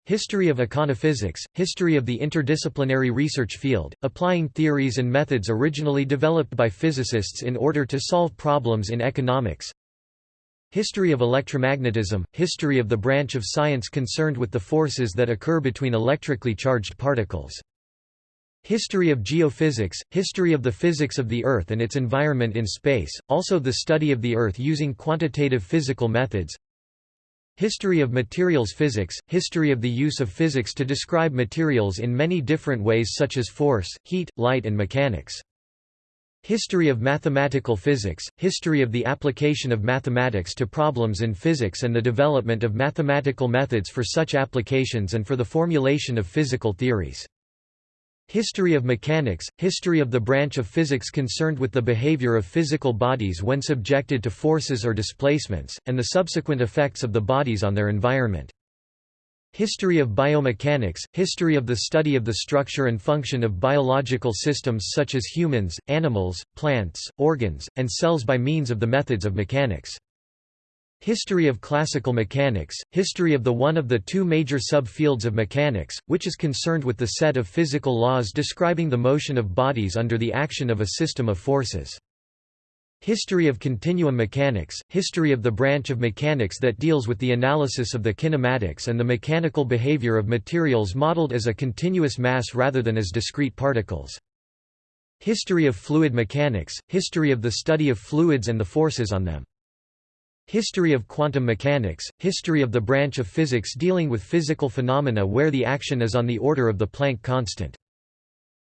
History of econophysics, history of the interdisciplinary research field, applying theories and methods originally developed by physicists in order to solve problems in economics. History of electromagnetism, history of the branch of science concerned with the forces that occur between electrically charged particles. History of geophysics, history of the physics of the Earth and its environment in space, also the study of the Earth using quantitative physical methods. History of materials physics, history of the use of physics to describe materials in many different ways such as force, heat, light and mechanics. History of mathematical physics, history of the application of mathematics to problems in physics and the development of mathematical methods for such applications and for the formulation of physical theories. History of mechanics, history of the branch of physics concerned with the behavior of physical bodies when subjected to forces or displacements, and the subsequent effects of the bodies on their environment. History of biomechanics, history of the study of the structure and function of biological systems such as humans, animals, plants, organs, and cells by means of the methods of mechanics. History of classical mechanics, history of the one of the two major subfields of mechanics, which is concerned with the set of physical laws describing the motion of bodies under the action of a system of forces. History of continuum mechanics, history of the branch of mechanics that deals with the analysis of the kinematics and the mechanical behavior of materials modeled as a continuous mass rather than as discrete particles. History of fluid mechanics, history of the study of fluids and the forces on them. History of quantum mechanics, history of the branch of physics dealing with physical phenomena where the action is on the order of the Planck constant.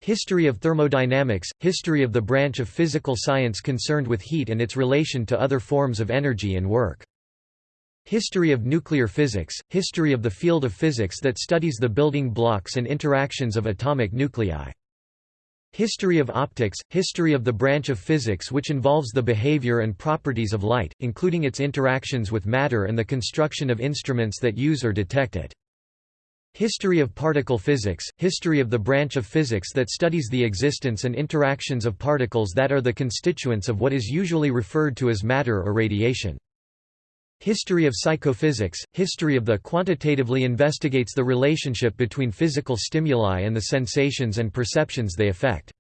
History of thermodynamics, history of the branch of physical science concerned with heat and its relation to other forms of energy and work. History of nuclear physics, history of the field of physics that studies the building blocks and interactions of atomic nuclei. History of optics, history of the branch of physics which involves the behavior and properties of light, including its interactions with matter and the construction of instruments that use or detect it. History of particle physics, history of the branch of physics that studies the existence and interactions of particles that are the constituents of what is usually referred to as matter or radiation. History of psychophysics, history of the quantitatively investigates the relationship between physical stimuli and the sensations and perceptions they affect.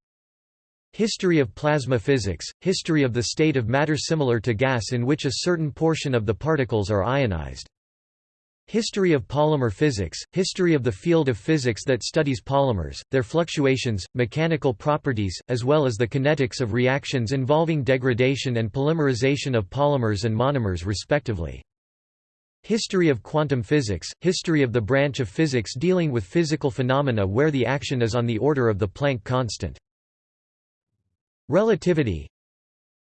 History of plasma physics, history of the state of matter similar to gas in which a certain portion of the particles are ionized. History of polymer physics, history of the field of physics that studies polymers, their fluctuations, mechanical properties, as well as the kinetics of reactions involving degradation and polymerization of polymers and monomers respectively. History of quantum physics, history of the branch of physics dealing with physical phenomena where the action is on the order of the Planck constant. Relativity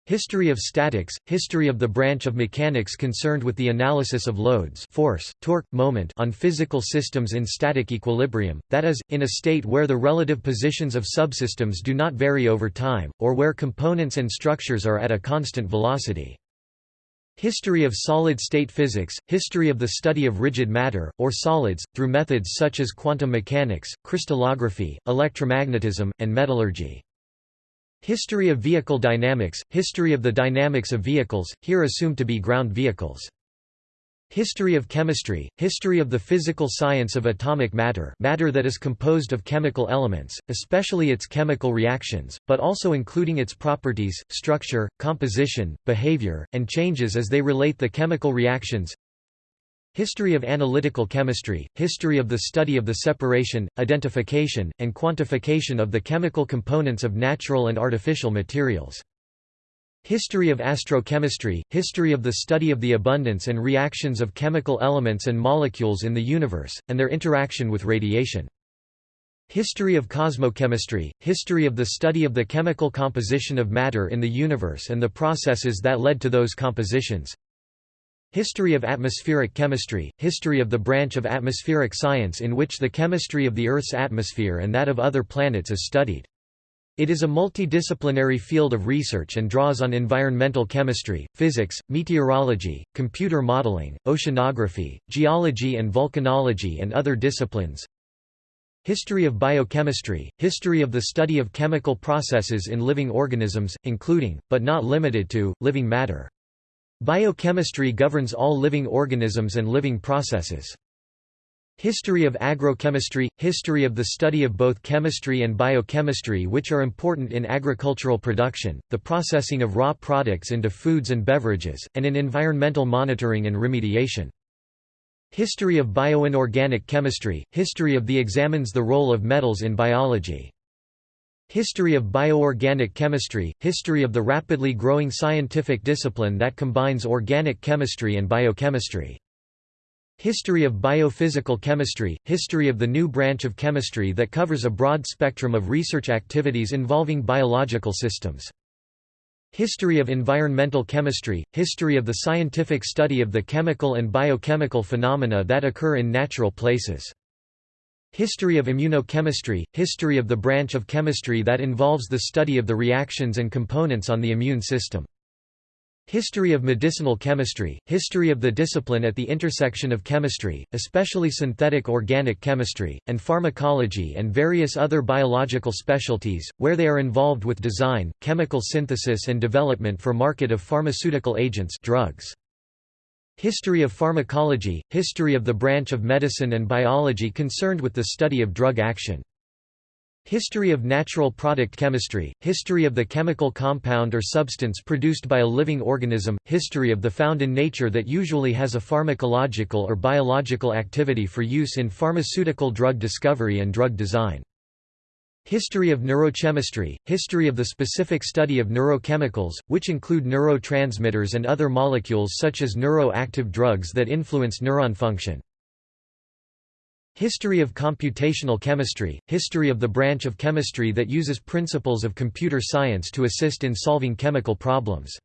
History of statics, history of the branch of mechanics concerned with the analysis of loads force, torque, moment on physical systems in static equilibrium, that is, in a state where the relative positions of subsystems do not vary over time, or where components and structures are at a constant velocity. History of solid-state physics, history of the study of rigid matter, or solids, through methods such as quantum mechanics, crystallography, electromagnetism, and metallurgy. History of vehicle dynamics, history of the dynamics of vehicles, here assumed to be ground vehicles. History of chemistry, history of the physical science of atomic matter matter that is composed of chemical elements, especially its chemical reactions, but also including its properties, structure, composition, behavior, and changes as they relate the chemical reactions History of analytical chemistry, history of the study of the separation, identification, and quantification of the chemical components of natural and artificial materials. History of astrochemistry, history of the study of the abundance and reactions of chemical elements and molecules in the universe, and their interaction with radiation. History of cosmochemistry, history of the study of the chemical composition of matter in the universe and the processes that led to those compositions. History of atmospheric chemistry, history of the branch of atmospheric science in which the chemistry of the Earth's atmosphere and that of other planets is studied. It is a multidisciplinary field of research and draws on environmental chemistry, physics, meteorology, computer modeling, oceanography, geology and volcanology and other disciplines. History of biochemistry, history of the study of chemical processes in living organisms, including, but not limited to, living matter. Biochemistry governs all living organisms and living processes. History of agrochemistry – History of the study of both chemistry and biochemistry which are important in agricultural production, the processing of raw products into foods and beverages, and in environmental monitoring and remediation. History of bioinorganic chemistry – History of the examines the role of metals in biology. History of bioorganic chemistry – History of the rapidly growing scientific discipline that combines organic chemistry and biochemistry. History of biophysical chemistry – History of the new branch of chemistry that covers a broad spectrum of research activities involving biological systems. History of environmental chemistry – History of the scientific study of the chemical and biochemical phenomena that occur in natural places. History of immunochemistry – History of the branch of chemistry that involves the study of the reactions and components on the immune system. History of medicinal chemistry – History of the discipline at the intersection of chemistry, especially synthetic organic chemistry, and pharmacology and various other biological specialties, where they are involved with design, chemical synthesis and development for market of pharmaceutical agents drugs. History of pharmacology – History of the branch of medicine and biology concerned with the study of drug action. History of natural product chemistry – History of the chemical compound or substance produced by a living organism, history of the found in nature that usually has a pharmacological or biological activity for use in pharmaceutical drug discovery and drug design. History of neurochemistry, history of the specific study of neurochemicals, which include neurotransmitters and other molecules such as neuroactive drugs that influence neuron function. History of computational chemistry, history of the branch of chemistry that uses principles of computer science to assist in solving chemical problems.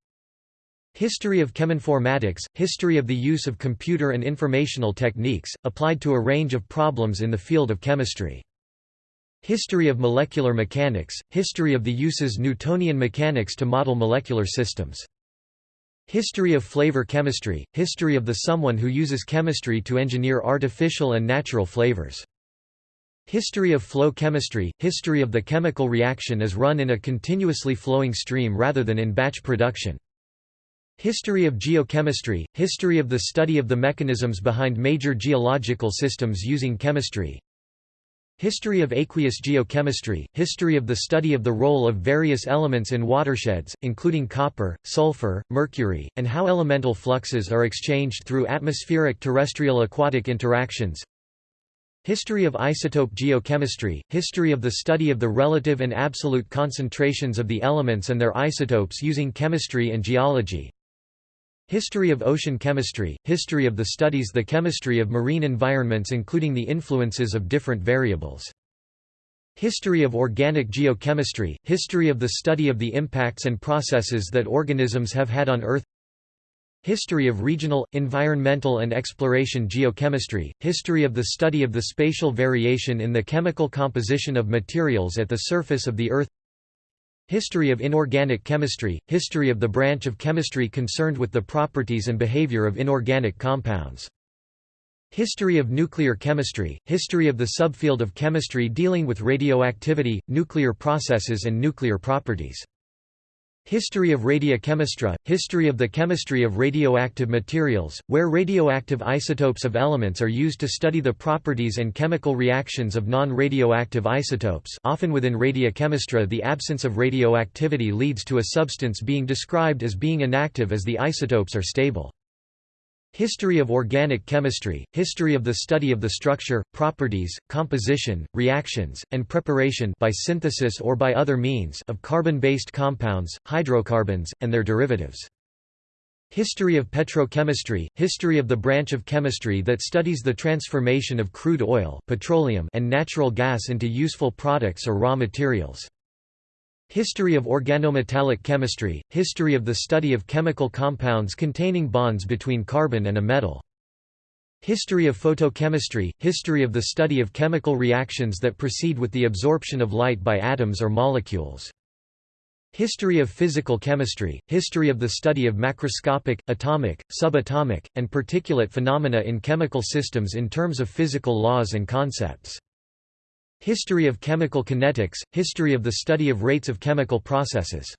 History of cheminformatics, history of the use of computer and informational techniques, applied to a range of problems in the field of chemistry. History of molecular mechanics, history of the uses Newtonian mechanics to model molecular systems. History of flavor chemistry, history of the someone who uses chemistry to engineer artificial and natural flavors. History of flow chemistry, history of the chemical reaction as run in a continuously flowing stream rather than in batch production. History of geochemistry, history of the study of the mechanisms behind major geological systems using chemistry. History of aqueous geochemistry, history of the study of the role of various elements in watersheds, including copper, sulfur, mercury, and how elemental fluxes are exchanged through atmospheric terrestrial aquatic interactions. History of isotope geochemistry, history of the study of the relative and absolute concentrations of the elements and their isotopes using chemistry and geology. History of ocean chemistry, history of the studies the chemistry of marine environments including the influences of different variables. History of organic geochemistry, history of the study of the impacts and processes that organisms have had on Earth History of regional, environmental and exploration geochemistry, history of the study of the spatial variation in the chemical composition of materials at the surface of the Earth History of inorganic chemistry, history of the branch of chemistry concerned with the properties and behavior of inorganic compounds. History of nuclear chemistry, history of the subfield of chemistry dealing with radioactivity, nuclear processes and nuclear properties. History of radiochemistry, history of the chemistry of radioactive materials, where radioactive isotopes of elements are used to study the properties and chemical reactions of non-radioactive isotopes often within radiochemistry the absence of radioactivity leads to a substance being described as being inactive as the isotopes are stable. History of organic chemistry, history of the study of the structure, properties, composition, reactions, and preparation by synthesis or by other means of carbon-based compounds, hydrocarbons, and their derivatives. History of petrochemistry, history of the branch of chemistry that studies the transformation of crude oil petroleum and natural gas into useful products or raw materials. History of organometallic chemistry, history of the study of chemical compounds containing bonds between carbon and a metal. History of photochemistry, history of the study of chemical reactions that proceed with the absorption of light by atoms or molecules. History of physical chemistry, history of the study of macroscopic, atomic, subatomic, and particulate phenomena in chemical systems in terms of physical laws and concepts. History of chemical kinetics, history of the study of rates of chemical processes.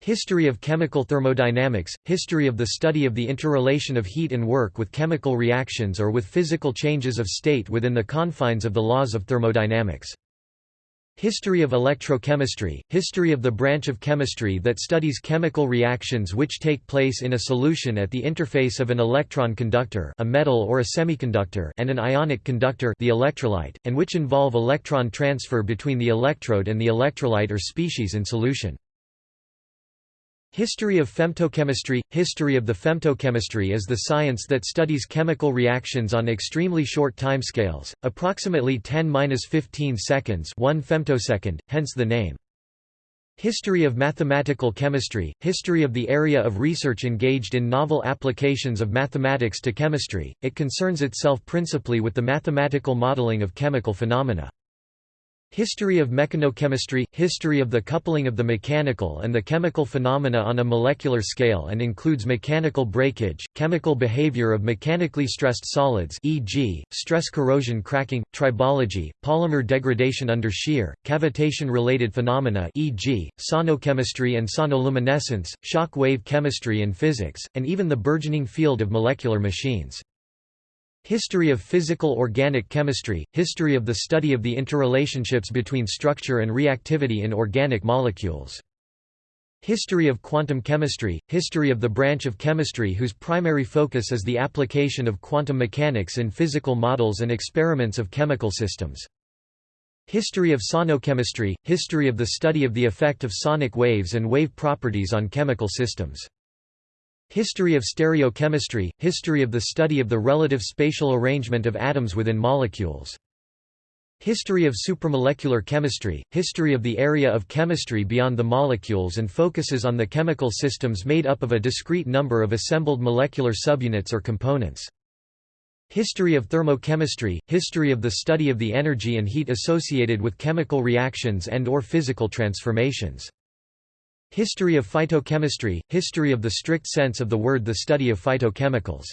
History of chemical thermodynamics, history of the study of the interrelation of heat and work with chemical reactions or with physical changes of state within the confines of the laws of thermodynamics. History of electrochemistry, history of the branch of chemistry that studies chemical reactions which take place in a solution at the interface of an electron conductor a metal or a semiconductor and an ionic conductor the electrolyte, and which involve electron transfer between the electrode and the electrolyte or species in solution. History of femtochemistry History of the femtochemistry is the science that studies chemical reactions on extremely short timescales, approximately 10-15 seconds 1 femtosecond, hence the name. History of mathematical chemistry History of the area of research engaged in novel applications of mathematics to chemistry, it concerns itself principally with the mathematical modeling of chemical phenomena. History of mechanochemistry – History of the coupling of the mechanical and the chemical phenomena on a molecular scale and includes mechanical breakage, chemical behavior of mechanically stressed solids e.g., stress corrosion cracking, tribology, polymer degradation under shear, cavitation-related phenomena e.g., sonochemistry and sonoluminescence, shock wave chemistry and physics, and even the burgeoning field of molecular machines. History of physical organic chemistry, history of the study of the interrelationships between structure and reactivity in organic molecules. History of quantum chemistry, history of the branch of chemistry whose primary focus is the application of quantum mechanics in physical models and experiments of chemical systems. History of sonochemistry – History of the study of the effect of sonic waves and wave properties on chemical systems. History of stereochemistry – History of the study of the relative spatial arrangement of atoms within molecules. History of supramolecular chemistry – History of the area of chemistry beyond the molecules and focuses on the chemical systems made up of a discrete number of assembled molecular subunits or components. History of thermochemistry – History of the study of the energy and heat associated with chemical reactions and or physical transformations. History of phytochemistry – History of the strict sense of the word the study of phytochemicals.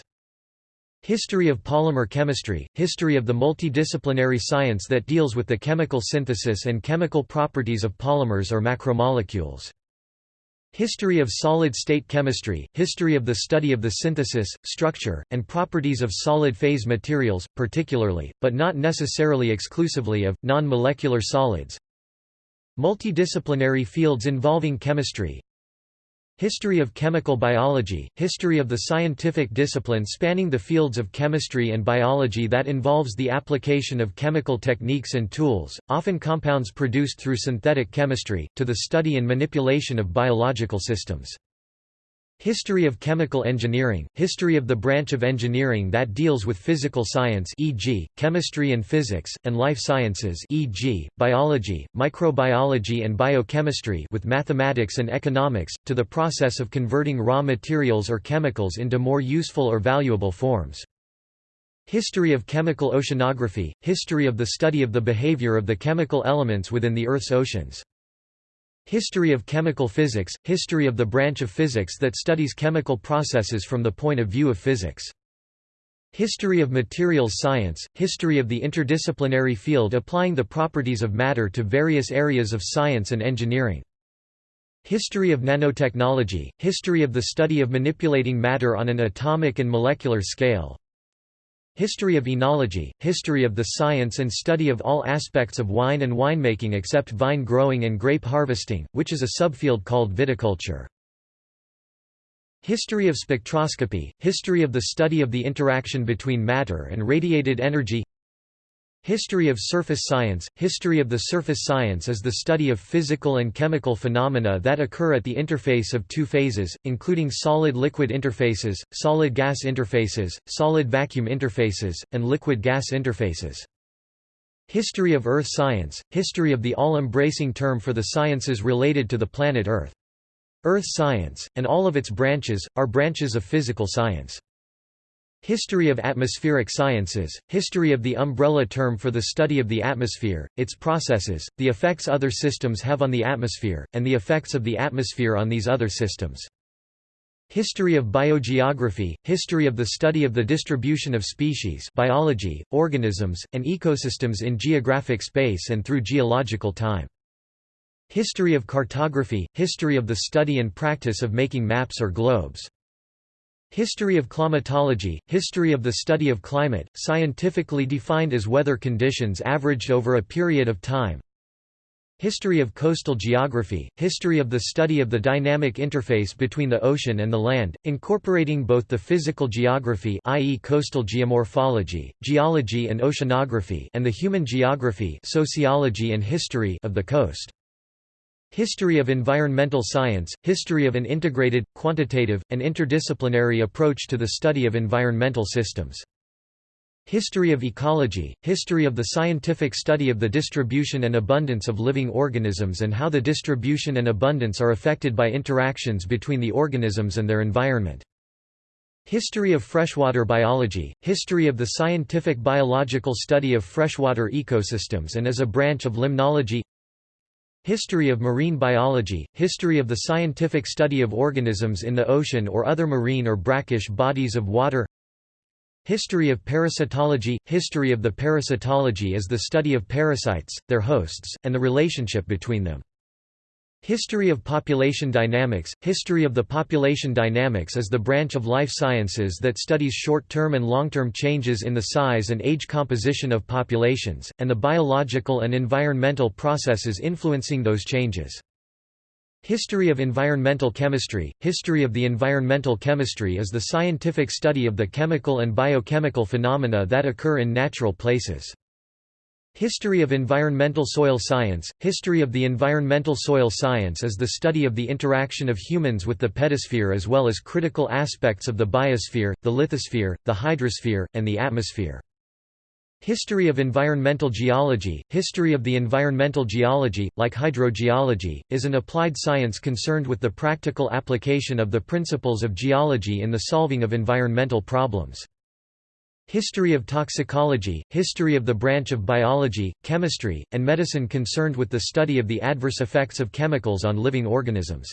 History of polymer chemistry – History of the multidisciplinary science that deals with the chemical synthesis and chemical properties of polymers or macromolecules. History of solid-state chemistry – History of the study of the synthesis, structure, and properties of solid-phase materials, particularly, but not necessarily exclusively of, non-molecular solids, Multidisciplinary fields involving chemistry History of chemical biology – History of the scientific discipline spanning the fields of chemistry and biology that involves the application of chemical techniques and tools, often compounds produced through synthetic chemistry, to the study and manipulation of biological systems. History of chemical engineering – History of the branch of engineering that deals with physical science e.g., chemistry and physics, and life sciences e.g., biology, microbiology and biochemistry with mathematics and economics, to the process of converting raw materials or chemicals into more useful or valuable forms. History of chemical oceanography – History of the study of the behavior of the chemical elements within the Earth's oceans. History of chemical physics – History of the branch of physics that studies chemical processes from the point of view of physics. History of materials science – History of the interdisciplinary field applying the properties of matter to various areas of science and engineering. History of nanotechnology – History of the study of manipulating matter on an atomic and molecular scale, History of enology, history of the science and study of all aspects of wine and winemaking except vine growing and grape harvesting, which is a subfield called viticulture. History of spectroscopy, history of the study of the interaction between matter and radiated energy History of surface science History of the surface science is the study of physical and chemical phenomena that occur at the interface of two phases, including solid-liquid interfaces, solid-gas interfaces, solid-vacuum interfaces, and liquid-gas interfaces. History of Earth science History of the all-embracing term for the sciences related to the planet Earth. Earth science, and all of its branches, are branches of physical science. History of atmospheric sciences, history of the umbrella term for the study of the atmosphere, its processes, the effects other systems have on the atmosphere, and the effects of the atmosphere on these other systems. History of biogeography, history of the study of the distribution of species biology, organisms, and ecosystems in geographic space and through geological time. History of cartography, history of the study and practice of making maps or globes. History of climatology, history of the study of climate, scientifically defined as weather conditions averaged over a period of time. History of coastal geography, history of the study of the dynamic interface between the ocean and the land, incorporating both the physical geography i.e. coastal geomorphology, geology and oceanography and the human geography sociology and history of the coast. History of environmental science, history of an integrated, quantitative, and interdisciplinary approach to the study of environmental systems. History of ecology, history of the scientific study of the distribution and abundance of living organisms and how the distribution and abundance are affected by interactions between the organisms and their environment. History of freshwater biology, history of the scientific biological study of freshwater ecosystems and as a branch of limnology History of marine biology, history of the scientific study of organisms in the ocean or other marine or brackish bodies of water History of parasitology, history of the parasitology is the study of parasites, their hosts, and the relationship between them. History of population dynamics History of the population dynamics is the branch of life sciences that studies short-term and long-term changes in the size and age composition of populations, and the biological and environmental processes influencing those changes. History of environmental chemistry History of the environmental chemistry is the scientific study of the chemical and biochemical phenomena that occur in natural places. History of environmental soil science History of the environmental soil science is the study of the interaction of humans with the pedosphere as well as critical aspects of the biosphere, the lithosphere, the hydrosphere, and the atmosphere. History of environmental geology History of the environmental geology, like hydrogeology, is an applied science concerned with the practical application of the principles of geology in the solving of environmental problems. History of toxicology, history of the branch of biology, chemistry, and medicine concerned with the study of the adverse effects of chemicals on living organisms.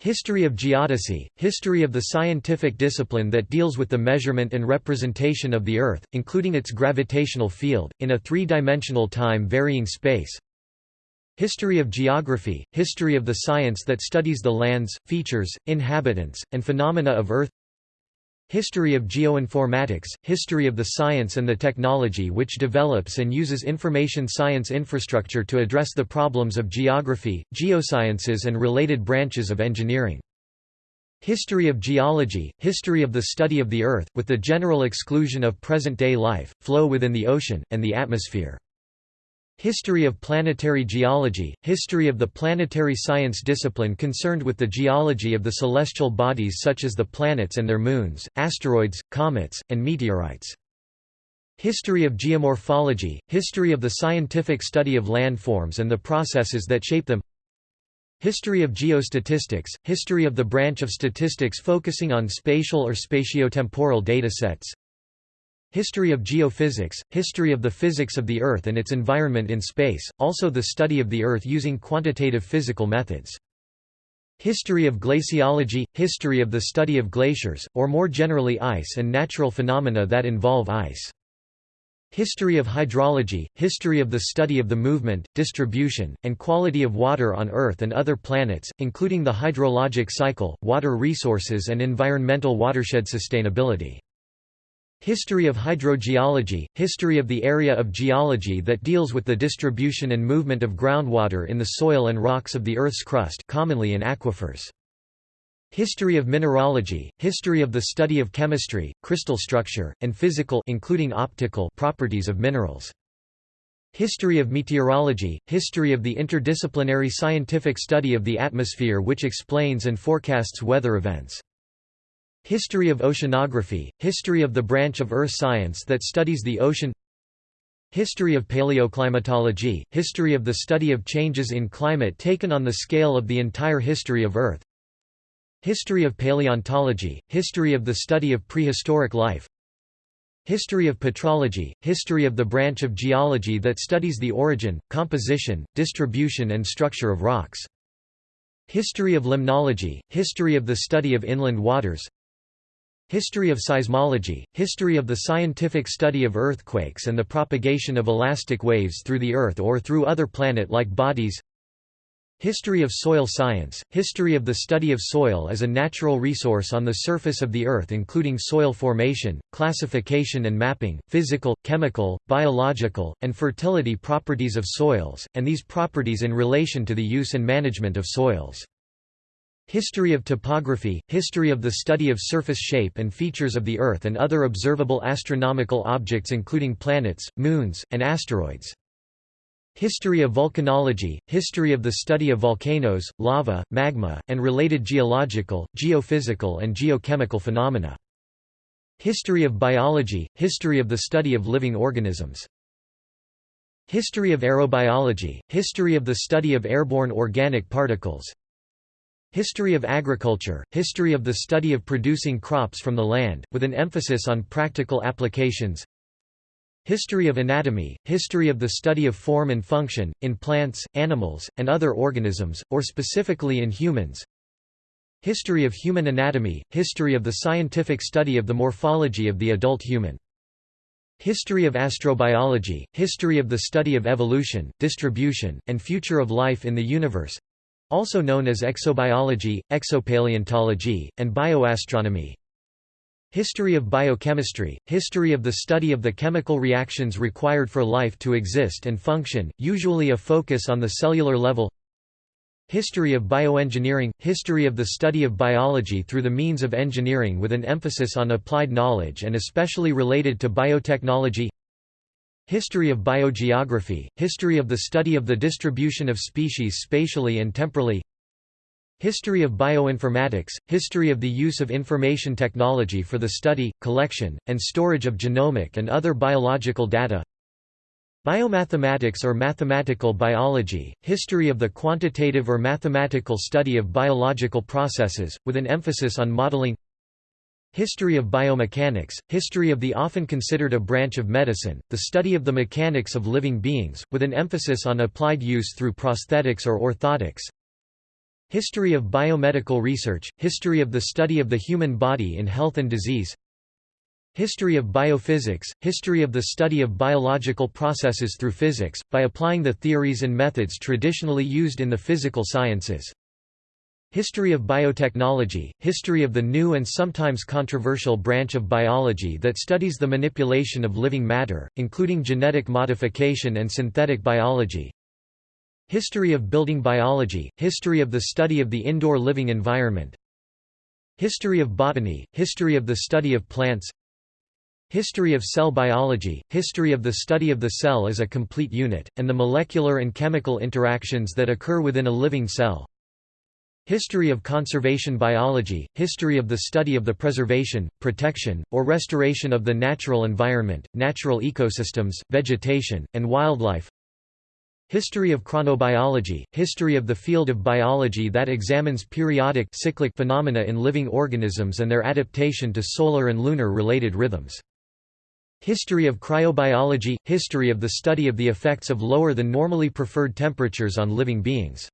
History of geodesy, history of the scientific discipline that deals with the measurement and representation of the Earth, including its gravitational field, in a three-dimensional time-varying space. History of geography, history of the science that studies the lands, features, inhabitants, and phenomena of Earth History of geoinformatics, history of the science and the technology which develops and uses information science infrastructure to address the problems of geography, geosciences and related branches of engineering. History of geology, history of the study of the Earth, with the general exclusion of present-day life, flow within the ocean, and the atmosphere. History of planetary geology, history of the planetary science discipline concerned with the geology of the celestial bodies such as the planets and their moons, asteroids, comets, and meteorites. History of geomorphology, history of the scientific study of landforms and the processes that shape them. History of geostatistics, history of the branch of statistics focusing on spatial or spatiotemporal datasets. History of geophysics, history of the physics of the Earth and its environment in space, also the study of the Earth using quantitative physical methods. History of glaciology, history of the study of glaciers, or more generally ice and natural phenomena that involve ice. History of hydrology, history of the study of the movement, distribution, and quality of water on Earth and other planets, including the hydrologic cycle, water resources and environmental watershed sustainability. History of hydrogeology, history of the area of geology that deals with the distribution and movement of groundwater in the soil and rocks of the Earth's crust commonly in aquifers. History of mineralogy, history of the study of chemistry, crystal structure, and physical including optical properties of minerals. History of meteorology, history of the interdisciplinary scientific study of the atmosphere which explains and forecasts weather events. History of oceanography, history of the branch of earth science that studies the ocean History of paleoclimatology, history of the study of changes in climate taken on the scale of the entire history of Earth History of paleontology, history of the study of prehistoric life History of petrology, history of the branch of geology that studies the origin, composition, distribution and structure of rocks History of limnology, history of the study of inland waters History of seismology, history of the scientific study of earthquakes and the propagation of elastic waves through the Earth or through other planet-like bodies History of soil science, history of the study of soil as a natural resource on the surface of the Earth including soil formation, classification and mapping, physical, chemical, biological, and fertility properties of soils, and these properties in relation to the use and management of soils. History of topography, history of the study of surface shape and features of the Earth and other observable astronomical objects including planets, moons, and asteroids. History of volcanology, history of the study of volcanoes, lava, magma, and related geological, geophysical and geochemical phenomena. History of biology, history of the study of living organisms. History of aerobiology, history of the study of airborne organic particles, History of agriculture, history of the study of producing crops from the land, with an emphasis on practical applications. History of anatomy, history of the study of form and function, in plants, animals, and other organisms, or specifically in humans. History of human anatomy, history of the scientific study of the morphology of the adult human. History of astrobiology, history of the study of evolution, distribution, and future of life in the universe also known as exobiology, exopaleontology, and bioastronomy. History of biochemistry, history of the study of the chemical reactions required for life to exist and function, usually a focus on the cellular level History of bioengineering, history of the study of biology through the means of engineering with an emphasis on applied knowledge and especially related to biotechnology History of biogeography, history of the study of the distribution of species spatially and temporally. History of bioinformatics, history of the use of information technology for the study, collection, and storage of genomic and other biological data. Biomathematics or mathematical biology, history of the quantitative or mathematical study of biological processes, with an emphasis on modeling History of biomechanics, history of the often considered a branch of medicine, the study of the mechanics of living beings, with an emphasis on applied use through prosthetics or orthotics. History of biomedical research, history of the study of the human body in health and disease. History of biophysics, history of the study of biological processes through physics, by applying the theories and methods traditionally used in the physical sciences. History of biotechnology, history of the new and sometimes controversial branch of biology that studies the manipulation of living matter, including genetic modification and synthetic biology. History of building biology, history of the study of the indoor living environment. History of botany, history of the study of plants. History of cell biology, history of the study of the cell as a complete unit, and the molecular and chemical interactions that occur within a living cell. History of conservation biology, history of the study of the preservation, protection, or restoration of the natural environment, natural ecosystems, vegetation, and wildlife. History of chronobiology, history of the field of biology that examines periodic cyclic phenomena in living organisms and their adaptation to solar and lunar related rhythms. History of cryobiology, history of the study of the effects of lower than normally preferred temperatures on living beings.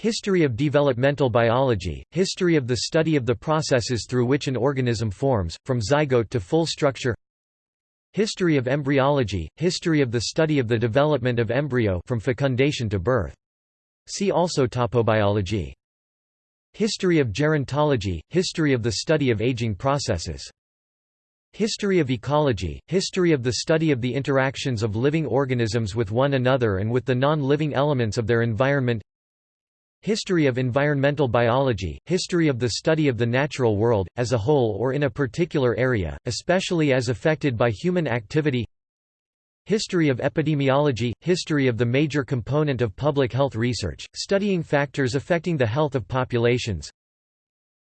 History of developmental biology, history of the study of the processes through which an organism forms, from zygote to full structure History of embryology, history of the study of the development of embryo from fecundation to birth. See also topobiology. History of gerontology, history of the study of aging processes. History of ecology, history of the study of the interactions of living organisms with one another and with the non-living elements of their environment History of environmental biology, history of the study of the natural world, as a whole or in a particular area, especially as affected by human activity. History of epidemiology, history of the major component of public health research, studying factors affecting the health of populations.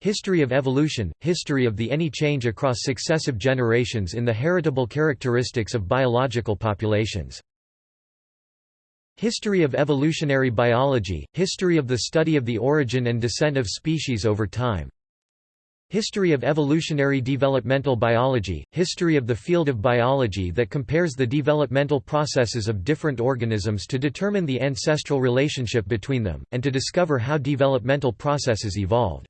History of evolution, history of the any change across successive generations in the heritable characteristics of biological populations History of evolutionary biology, history of the study of the origin and descent of species over time. History of evolutionary developmental biology, history of the field of biology that compares the developmental processes of different organisms to determine the ancestral relationship between them, and to discover how developmental processes evolved.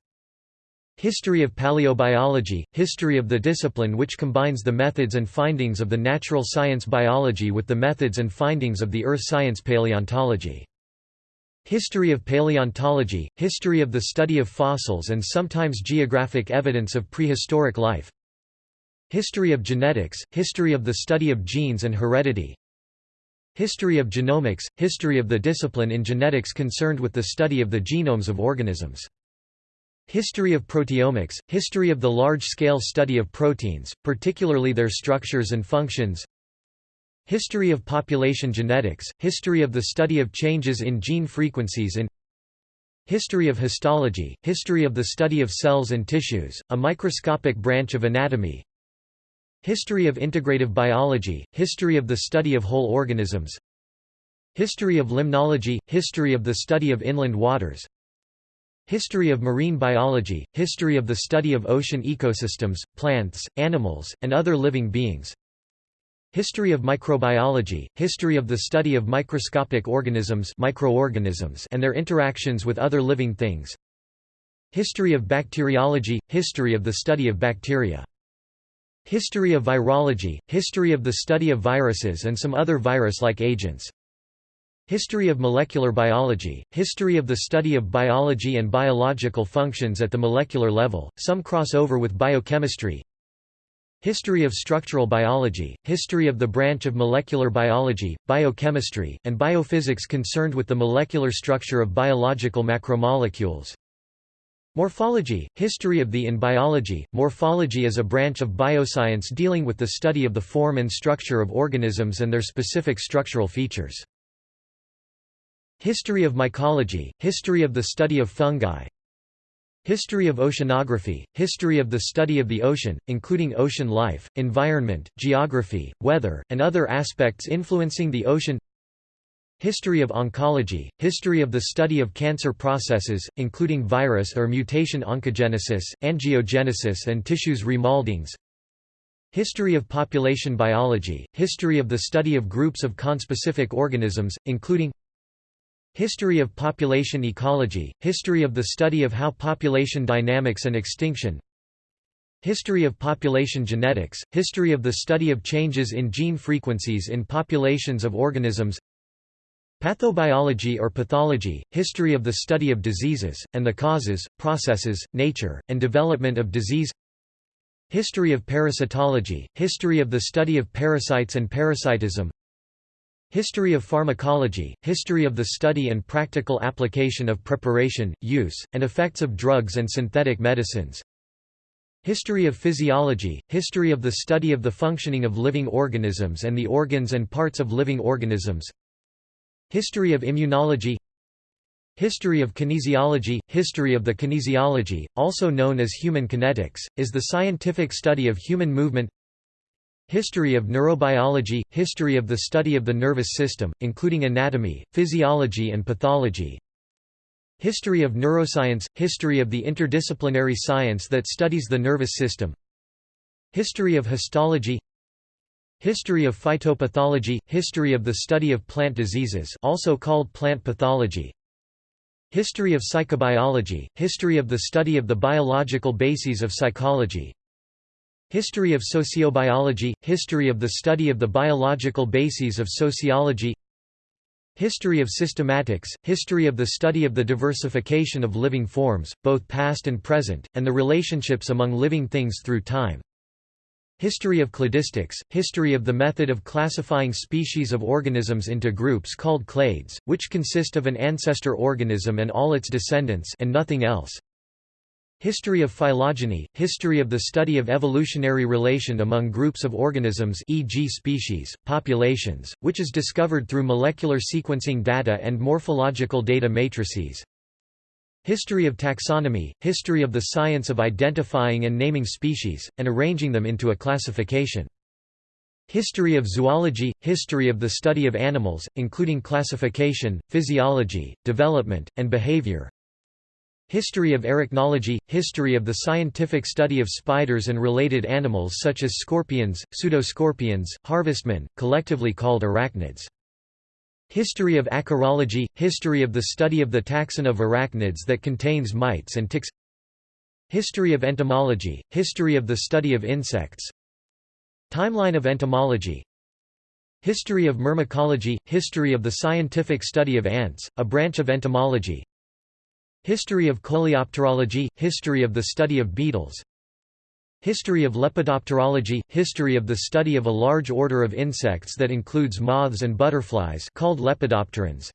History of paleobiology, history of the discipline which combines the methods and findings of the natural science biology with the methods and findings of the earth science paleontology. History of paleontology, history of the study of fossils and sometimes geographic evidence of prehistoric life. History of genetics, history of the study of genes and heredity. History of genomics, history of the discipline in genetics concerned with the study of the genomes of organisms. History of proteomics, history of the large-scale study of proteins, particularly their structures and functions. History of population genetics, history of the study of changes in gene frequencies in History of histology, history of the study of cells and tissues, a microscopic branch of anatomy. History of integrative biology, history of the study of whole organisms. History of limnology, history of the study of inland waters History of marine biology, history of the study of ocean ecosystems, plants, animals, and other living beings. History of microbiology, history of the study of microscopic organisms, microorganisms and their interactions with other living things. History of bacteriology, history of the study of bacteria. History of virology, history of the study of viruses and some other virus-like agents History of molecular biology, history of the study of biology and biological functions at the molecular level, some cross over with biochemistry History of structural biology, history of the branch of molecular biology, biochemistry, and biophysics concerned with the molecular structure of biological macromolecules Morphology – History of the in biology, morphology is a branch of bioscience dealing with the study of the form and structure of organisms and their specific structural features. History of mycology – History of the study of fungi. History of oceanography – History of the study of the ocean, including ocean life, environment, geography, weather, and other aspects influencing the ocean. History of oncology, history of the study of cancer processes, including virus or mutation oncogenesis, angiogenesis and tissues remoldings History of population biology, history of the study of groups of conspecific organisms, including History of population ecology, history of the study of how population dynamics and extinction. History of population genetics, history of the study of changes in gene frequencies in populations of organisms. Pathobiology or pathology, history of the study of diseases, and the causes, processes, nature, and development of disease. History of parasitology, history of the study of parasites and parasitism History of pharmacology, history of the study and practical application of preparation, use, and effects of drugs and synthetic medicines. History of physiology, history of the study of the functioning of living organisms and the organs and parts of living organisms. History of immunology. History of kinesiology History of the kinesiology, also known as human kinetics, is the scientific study of human movement History of neurobiology History of the study of the nervous system, including anatomy, physiology and pathology. History of neuroscience History of the interdisciplinary science that studies the nervous system. History of histology. History of phytopathology – History of the study of plant diseases also called plant pathology. History of psychobiology – History of the study of the biological bases of psychology History of sociobiology – History of the study of the biological bases of sociology History of systematics – History of the study of the diversification of living forms, both past and present, and the relationships among living things through time History of cladistics, history of the method of classifying species of organisms into groups called clades, which consist of an ancestor organism and all its descendants and nothing else. History of phylogeny, history of the study of evolutionary relation among groups of organisms e.g. species, populations, which is discovered through molecular sequencing data and morphological data matrices. History of taxonomy, history of the science of identifying and naming species, and arranging them into a classification. History of zoology, history of the study of animals, including classification, physiology, development, and behavior. History of arachnology, history of the scientific study of spiders and related animals such as scorpions, pseudoscorpions, harvestmen, collectively called arachnids. History of acarology – History of the study of the taxon of arachnids that contains mites and ticks. History of entomology – History of the study of insects. Timeline of entomology. History of myrmecology – History of the scientific study of ants, a branch of entomology History of coleopterology – History of the study of beetles History of lepidopterology – History of the study of a large order of insects that includes moths and butterflies called lepidopterans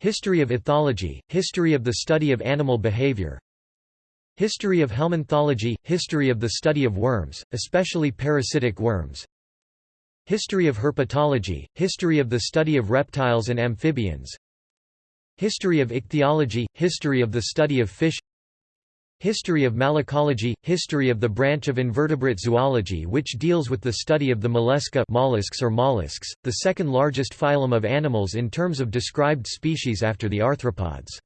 History of ethology – History of the study of animal behavior History of helminthology – History of the study of worms, especially parasitic worms History of herpetology – History of the study of reptiles and amphibians History of ichthyology – History of the study of fish History of malacology – History of the branch of invertebrate zoology which deals with the study of the mollusca mollusks or mollusks, the second largest phylum of animals in terms of described species after the arthropods.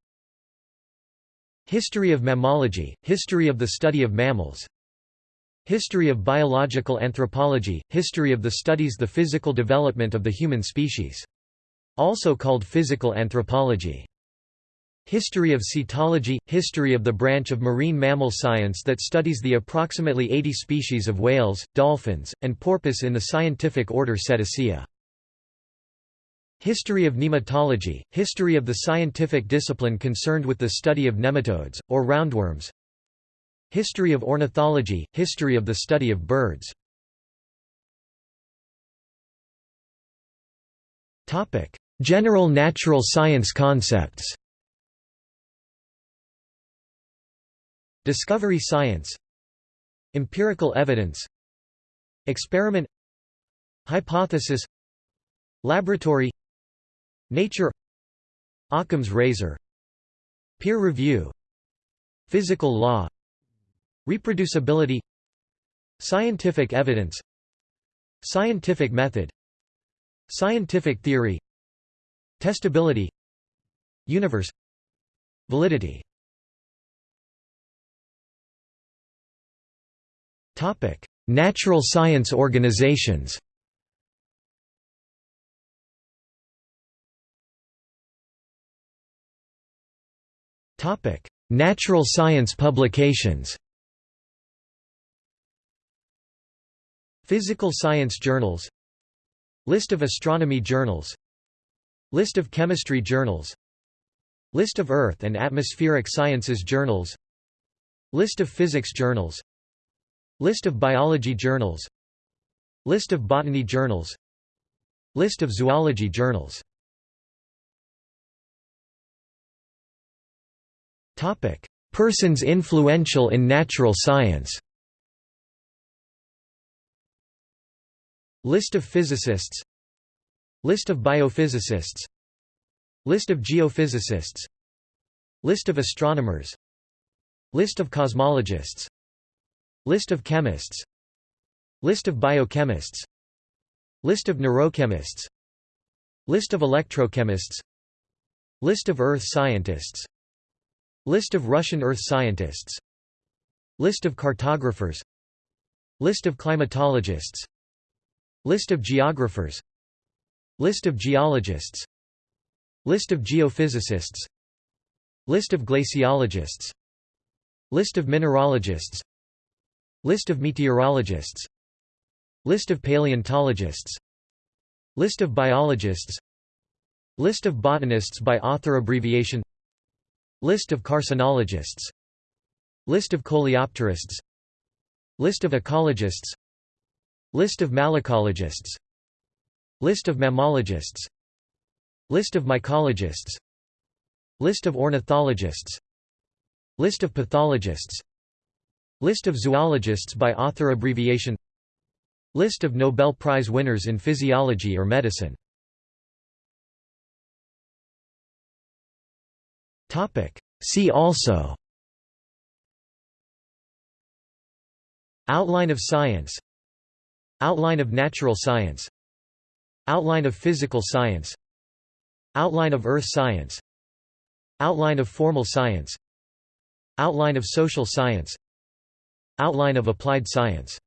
History of mammalogy – History of the study of mammals History of biological anthropology – History of the studies the physical development of the human species. Also called physical anthropology. History of cetology – History of the branch of marine mammal science that studies the approximately 80 species of whales, dolphins, and porpoise in the scientific order Cetacea. History of nematology – History of the scientific discipline concerned with the study of nematodes, or roundworms History of ornithology – History of the study of birds General natural science concepts. Discovery science. Empirical evidence. Experiment. Hypothesis. Laboratory. Nature. Occam's razor. Peer review. Physical law. Reproducibility. Scientific evidence. Scientific method. Scientific theory Testability Universe Validity. Natural science organizations. Natural science publications. Physical science journals. List of astronomy journals List of chemistry journals. List of Earth and atmospheric sciences journals. List of physics journals. List of biology journals. List of botany journals. List of zoology journals. Persons influential in natural science. List of physicists List of biophysicists List of geophysicists List of astronomers List of cosmologists List of chemists List of biochemists List of neurochemists List of electrochemists List of earth scientists List of Russian earth scientists List of cartographers List of climatologists List of geographers List of geologists List of geophysicists List of glaciologists List of mineralogists List of meteorologists List of paleontologists List of biologists List of botanists by author abbreviation List of carcinologists List of coleopterists List of ecologists List of malacologists List of mammalogists. List of mycologists. List of ornithologists. List of pathologists. List of zoologists by author abbreviation. List of Nobel Prize winners in physiology or medicine. See also. Outline of science. Outline of natural science Outline of physical science. Outline of earth science. Outline of formal science. Outline of social science. Outline of applied science